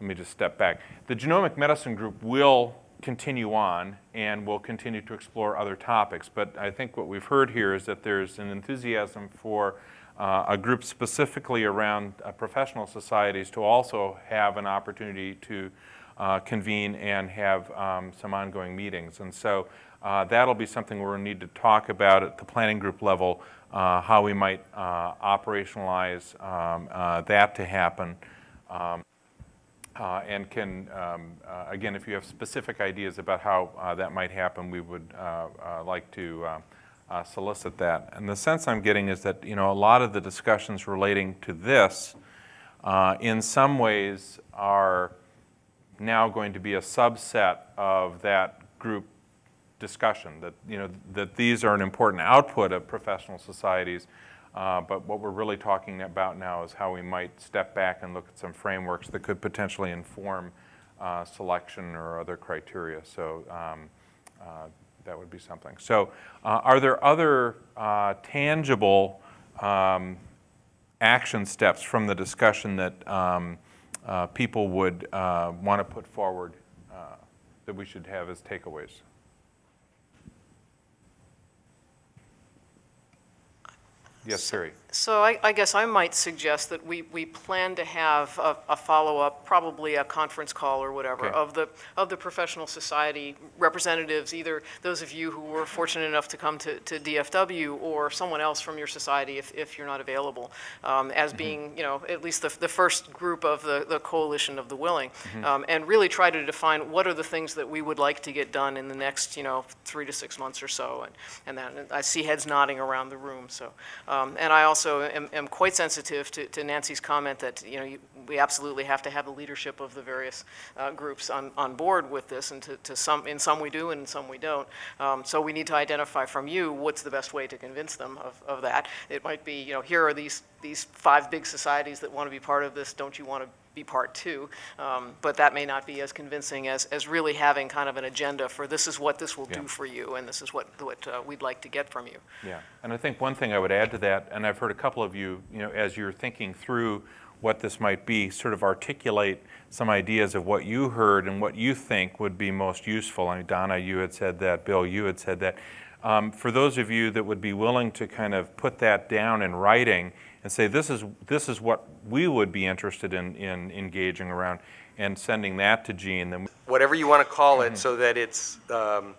let me just step back. The Genomic Medicine Group will continue on and will continue to explore other topics, but I think what we've heard here is that there's an enthusiasm for uh, a group specifically around uh, professional societies to also have an opportunity to convene and have um, some ongoing meetings. And so uh, that'll be something we'll need to talk about at the planning group level, uh, how we might uh, operationalize um, uh, that to happen. Um, uh, and can, um, uh, again, if you have specific ideas about how that might happen, we would like to solicit that. And the sense I'm getting is that, you know, a lot of the discussions relating to this, in some ways, are now going to be a subset of that group discussion, that, you know, that these are an important output of professional societies, uh, but what we're really talking about now is how we might step back and look at some frameworks that could potentially inform uh, selection or other criteria. So um, uh, that would be something. So uh, are there other uh, tangible um, action steps from the discussion that um, uh, people would want to put forward that we should have as takeaways? Yes, Siri. So I, I, guess I might suggest that we, we plan to have a, a follow-up, probably a conference call or whatever, okay. of the of the professional society representatives, either those of you who were fortunate enough to come to, to DFW or someone else from your society if, if you're not available, um, as mm -hmm. being, you know, at least the, the first group of the, the coalition of the willing, mm -hmm. um, and really try to define what are the things that we would like to get done in the next, you know, three to six months or so, and, and that, I see heads nodding around the room, so, um, and I also also am, am quite sensitive to, to, Nancy's comment that you know you, we absolutely have to have the leadership of the various uh, groups on, on board with this, and to, to, some in some we do and in some we don't. Um, so we need to identify from you what's the best way to convince them of, of that. It might be you know here are these these five big societies that want to be part of this. Don't you want to be part two, um, but that may not be as convincing as, as really having kind of an agenda for this is what this will yeah. do for you and this is what, what uh, we'd like to get from you. Yeah, and I think one thing I would add to that, and I've heard a couple of you, you know, as you're thinking through what this might be, sort of articulate some ideas of what you heard and what you think would be most useful. I mean, Donna, you had said that, Bill, you had said that. Um, for those of you that would be willing to kind of put that down in writing and say this is, this is what we would be interested in, in engaging around and sending that to Jean. Then Whatever you want to call it mm -hmm. so that it's um,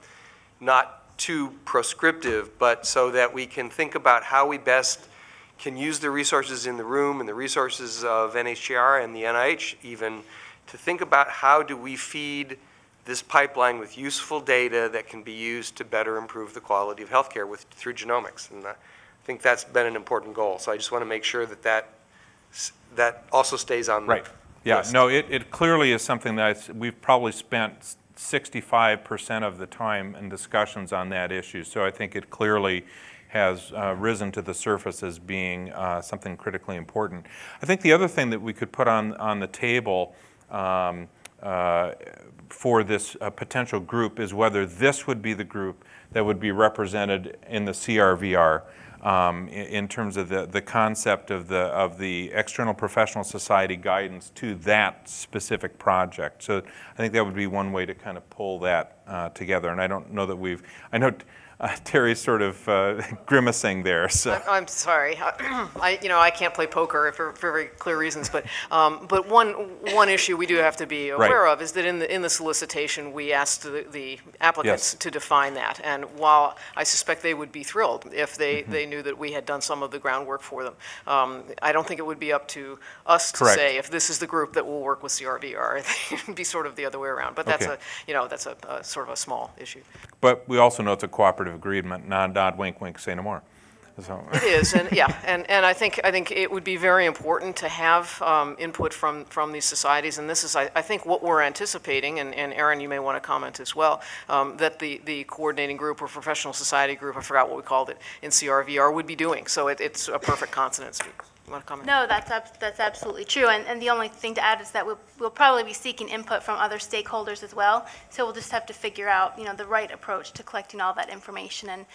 not too prescriptive, but so that we can think about how we best can use the resources in the room and the resources of NHGRI and the NIH even to think about how do we feed this pipeline with useful data that can be used to better improve the quality of healthcare with, through genomics. And uh, I think that's been an important goal. So I just want to make sure that that, that also stays on right. yeah, list. no, it, it clearly is something that we've probably spent 65% of the time in discussions on that issue. So I think it clearly has uh, risen to the surface as being uh, something critically important. I think the other thing that we could put on, on the table um, uh, for this uh, potential group is whether this would be the group that would be represented in the CRVR um, in, in terms of the, the concept of the, of the external professional society guidance to that specific project. So I think that would be one way to kind of pull that uh, together. And I don't know that we've, I know uh, Terry's sort of uh, grimacing there. So. I'm, I'm sorry. I, you know, I can't play poker for, for very clear reasons, but, um, but one, one issue we do have to be Right. aware of is that in the, in the solicitation, we asked the, the applicants Yes. to define that. And while I suspect they would be thrilled if they, Mm-hmm. they knew that we had done some of the groundwork for them, um, I don't think it would be up to us to Correct. say if this is the group that will work with CRVR. It would be sort of the other way around. But that's Okay. a, you know, that's a, a sort of a small issue. But we also know it's a cooperative agreement, nod, nod, wink, wink, say no more. So. It is, and yeah, and, and I think, I think it would be very important to have um, input from, from these societies, and this is, I, I think, what we're anticipating, and, and Aaron, you may want to comment as well, um, that the, the coordinating group or professional society group, I forgot what we called it, in CRVR would be doing, so it, it's a perfect consonance. You want to comment? No, that's, ab- that's absolutely true. And, and the only thing to add is that we'll, we'll probably be seeking input from other stakeholders as well. So we'll just have to figure out, you know, the right approach to collecting all that information. And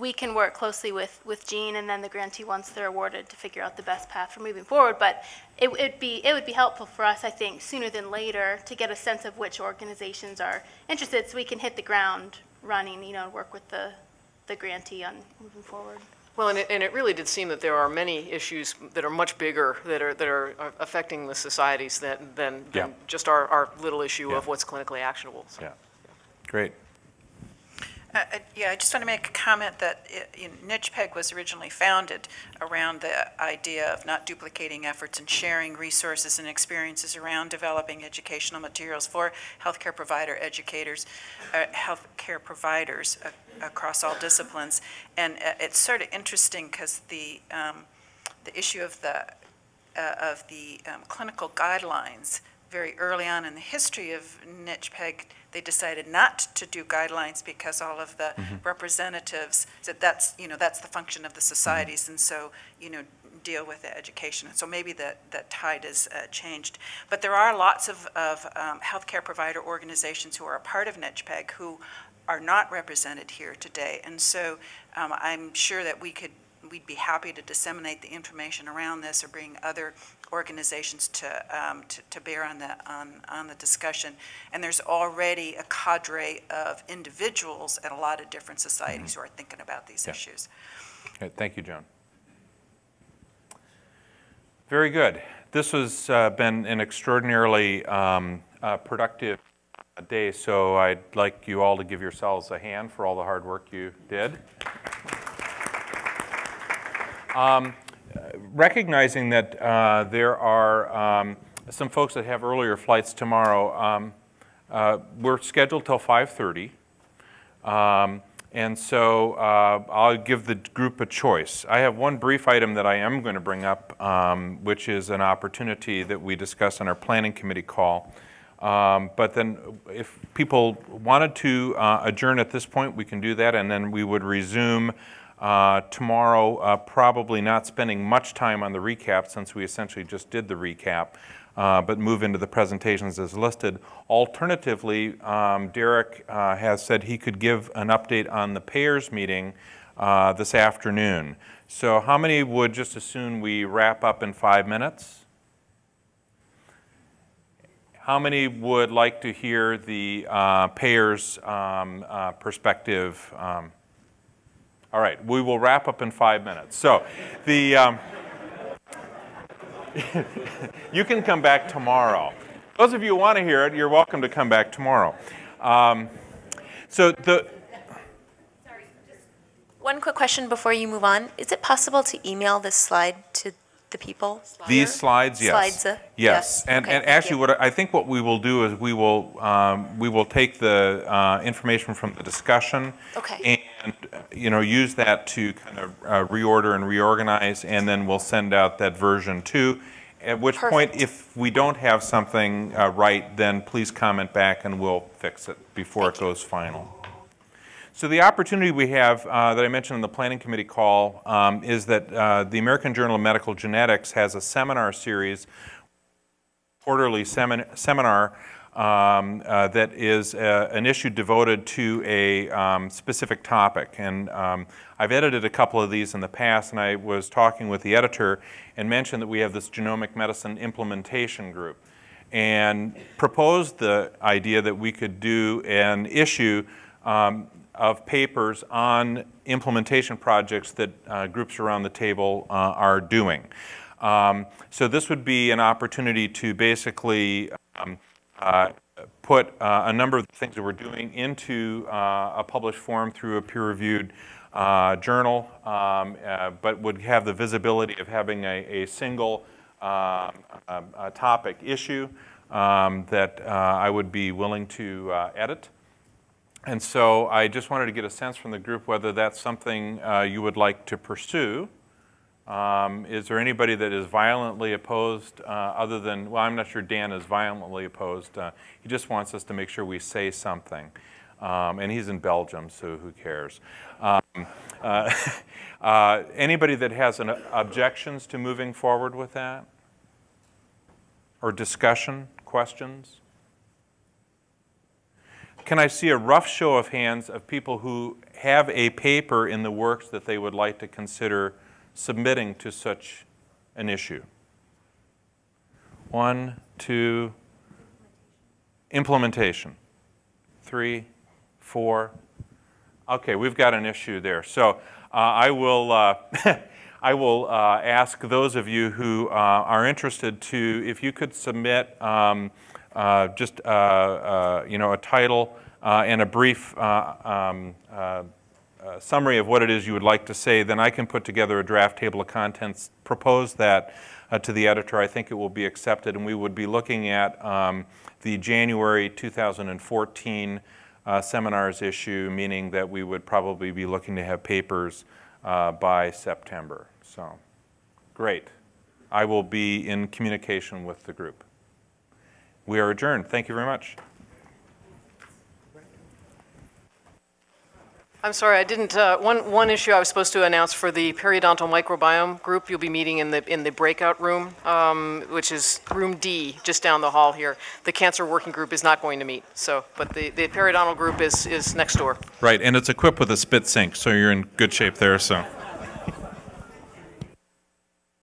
we can work closely with, with Jean and then the grantee once they're awarded to figure out the best path for moving forward. But it would be, it would be helpful for us, I think, sooner than later to get a sense of which organizations are interested so we can hit the ground running, you know, and work with the, the grantee on moving forward. Well, and it, and it really did seem that there are many issues that are much bigger that are, that are uh, affecting the societies than, than, than Yeah. just our, our little issue Yeah. of what's clinically actionable. so. Yeah. Great. Uh, uh, Yeah, I just want to make a comment that know, NCHPEG was originally founded around the idea of not duplicating efforts and sharing resources and experiences around developing educational materials for healthcare provider educators, uh, healthcare providers a- across all disciplines. And uh, it's sort of interesting because the, um, the issue of the, uh, of the um, clinical guidelines, very early on in the history of NCHPEG, they decided not to do guidelines because all of the Mhm. representatives said that's, you know, that's the function of the societies, and so, you know, deal with the education. So maybe the, the tide has uh, changed. But there are lots of, of um, healthcare provider organizations who are a part of NCHPEG who are not represented here today. And so um, I'm sure that we could, we'd be happy to disseminate the information around this or bring other organizations to, um, to, to bear on the, on, on the discussion. And there's already a cadre of individuals at a lot of different societies who are thinking about these Yeah. issues. Okay, Thank you, Joan. Very good. This has uh, been an extraordinarily um, uh, productive day, so I'd like you all to give yourselves a hand for all the hard work you did. Um, Recognizing that uh, there are um, some folks that have earlier flights tomorrow, um, uh, we're scheduled till 5:30. Um, And so uh, I'll give the group a choice. I have one brief item that I am going to bring up, um, which is an opportunity that we discussed on our planning committee call. Um, But then if people wanted to uh, adjourn at this point, we can do that, and then we would resume uh, tomorrow, uh, probably not spending much time on the recap, since we essentially just did the recap, uh, but move into the presentations as listed. Alternatively, um, Derek uh, has said he could give an update on the payers meeting uh, this afternoon. So how many would just as soon we wrap up in five minutes? How many would like to hear the uh, payers' um, perspective? Um, All right, we will wrap up in five minutes. So the, um, you can come back tomorrow. Those of you who want to hear it, you're welcome to come back tomorrow. Um, So the, One quick question before you move on. Is it possible to email this slide to people? These slides, yes. Slides, uh, Yes, and, Okay, and actually, you. what, I think what we will do is we will, um, we will take the uh, information from the discussion. Okay. And, you know, use that to kind of uh, reorder and reorganize, and then we'll send out that version two. At which point, if we don't have something uh, right, then please comment back and we'll fix it before it goes final. So the opportunity we have uh, that I mentioned in the Planning Committee call um, is that uh, the American Journal of Medical Genetics has a seminar series, quarterly semin- seminar um, uh, that is uh, an issue devoted to a um, specific topic. And um, I've edited a couple of these in the past, and I was talking with the editor and mentioned that we have this genomic medicine implementation group and proposed the idea that we could do an issue um, of papers on implementation projects that uh, groups around the table uh, are doing. Um, so this would be an opportunity to basically um, uh, put uh, a number of things that we're doing into uh, a published form through a peer-reviewed uh, journal, um, but would have the visibility of having a, a single um, uh, topic issue um, that I would be willing to edit. And so I just wanted to get a sense from the group whether that's something uh, you would like to pursue. Um, is there anybody that is violently opposed uh, other than, well, I'm not sure Dan is violently opposed. Uh, he just wants us to make sure we say something. Um, and he's in Belgium, so who cares? Um, uh, uh, anybody that has an objections to moving forward with that? Or discussion, questions? Can I see a rough show of hands of people who have a paper in the works that they would like to consider submitting to such an issue? One, two, implementation. Three, four. Okay, we've got an issue there. So uh, I will, uh, I will uh, ask those of you who uh, are interested to, if you could submit um, just uh, uh, you know a title uh, and a brief uh, um, uh, uh, summary of what it is you would like to say, then I can put together a draft table of contents, propose that uh, to the editor. I think it will be accepted, and we would be looking at um, the January 2014 uh, seminars issue, meaning that we would probably be looking to have papers uh, by September. So, great. I will be in communication with the group. We are adjourned. Thank you very much. I'm sorry, I didn't, uh, one, one issue I was supposed to announce for the periodontal microbiome group, you'll be meeting in the, in the breakout room, um, which is room D, just down the hall here. The cancer working group is not going to meet, so, but the, the periodontal group is, is next door. Right, and it's equipped with a spit sink, so you're in good shape there, so.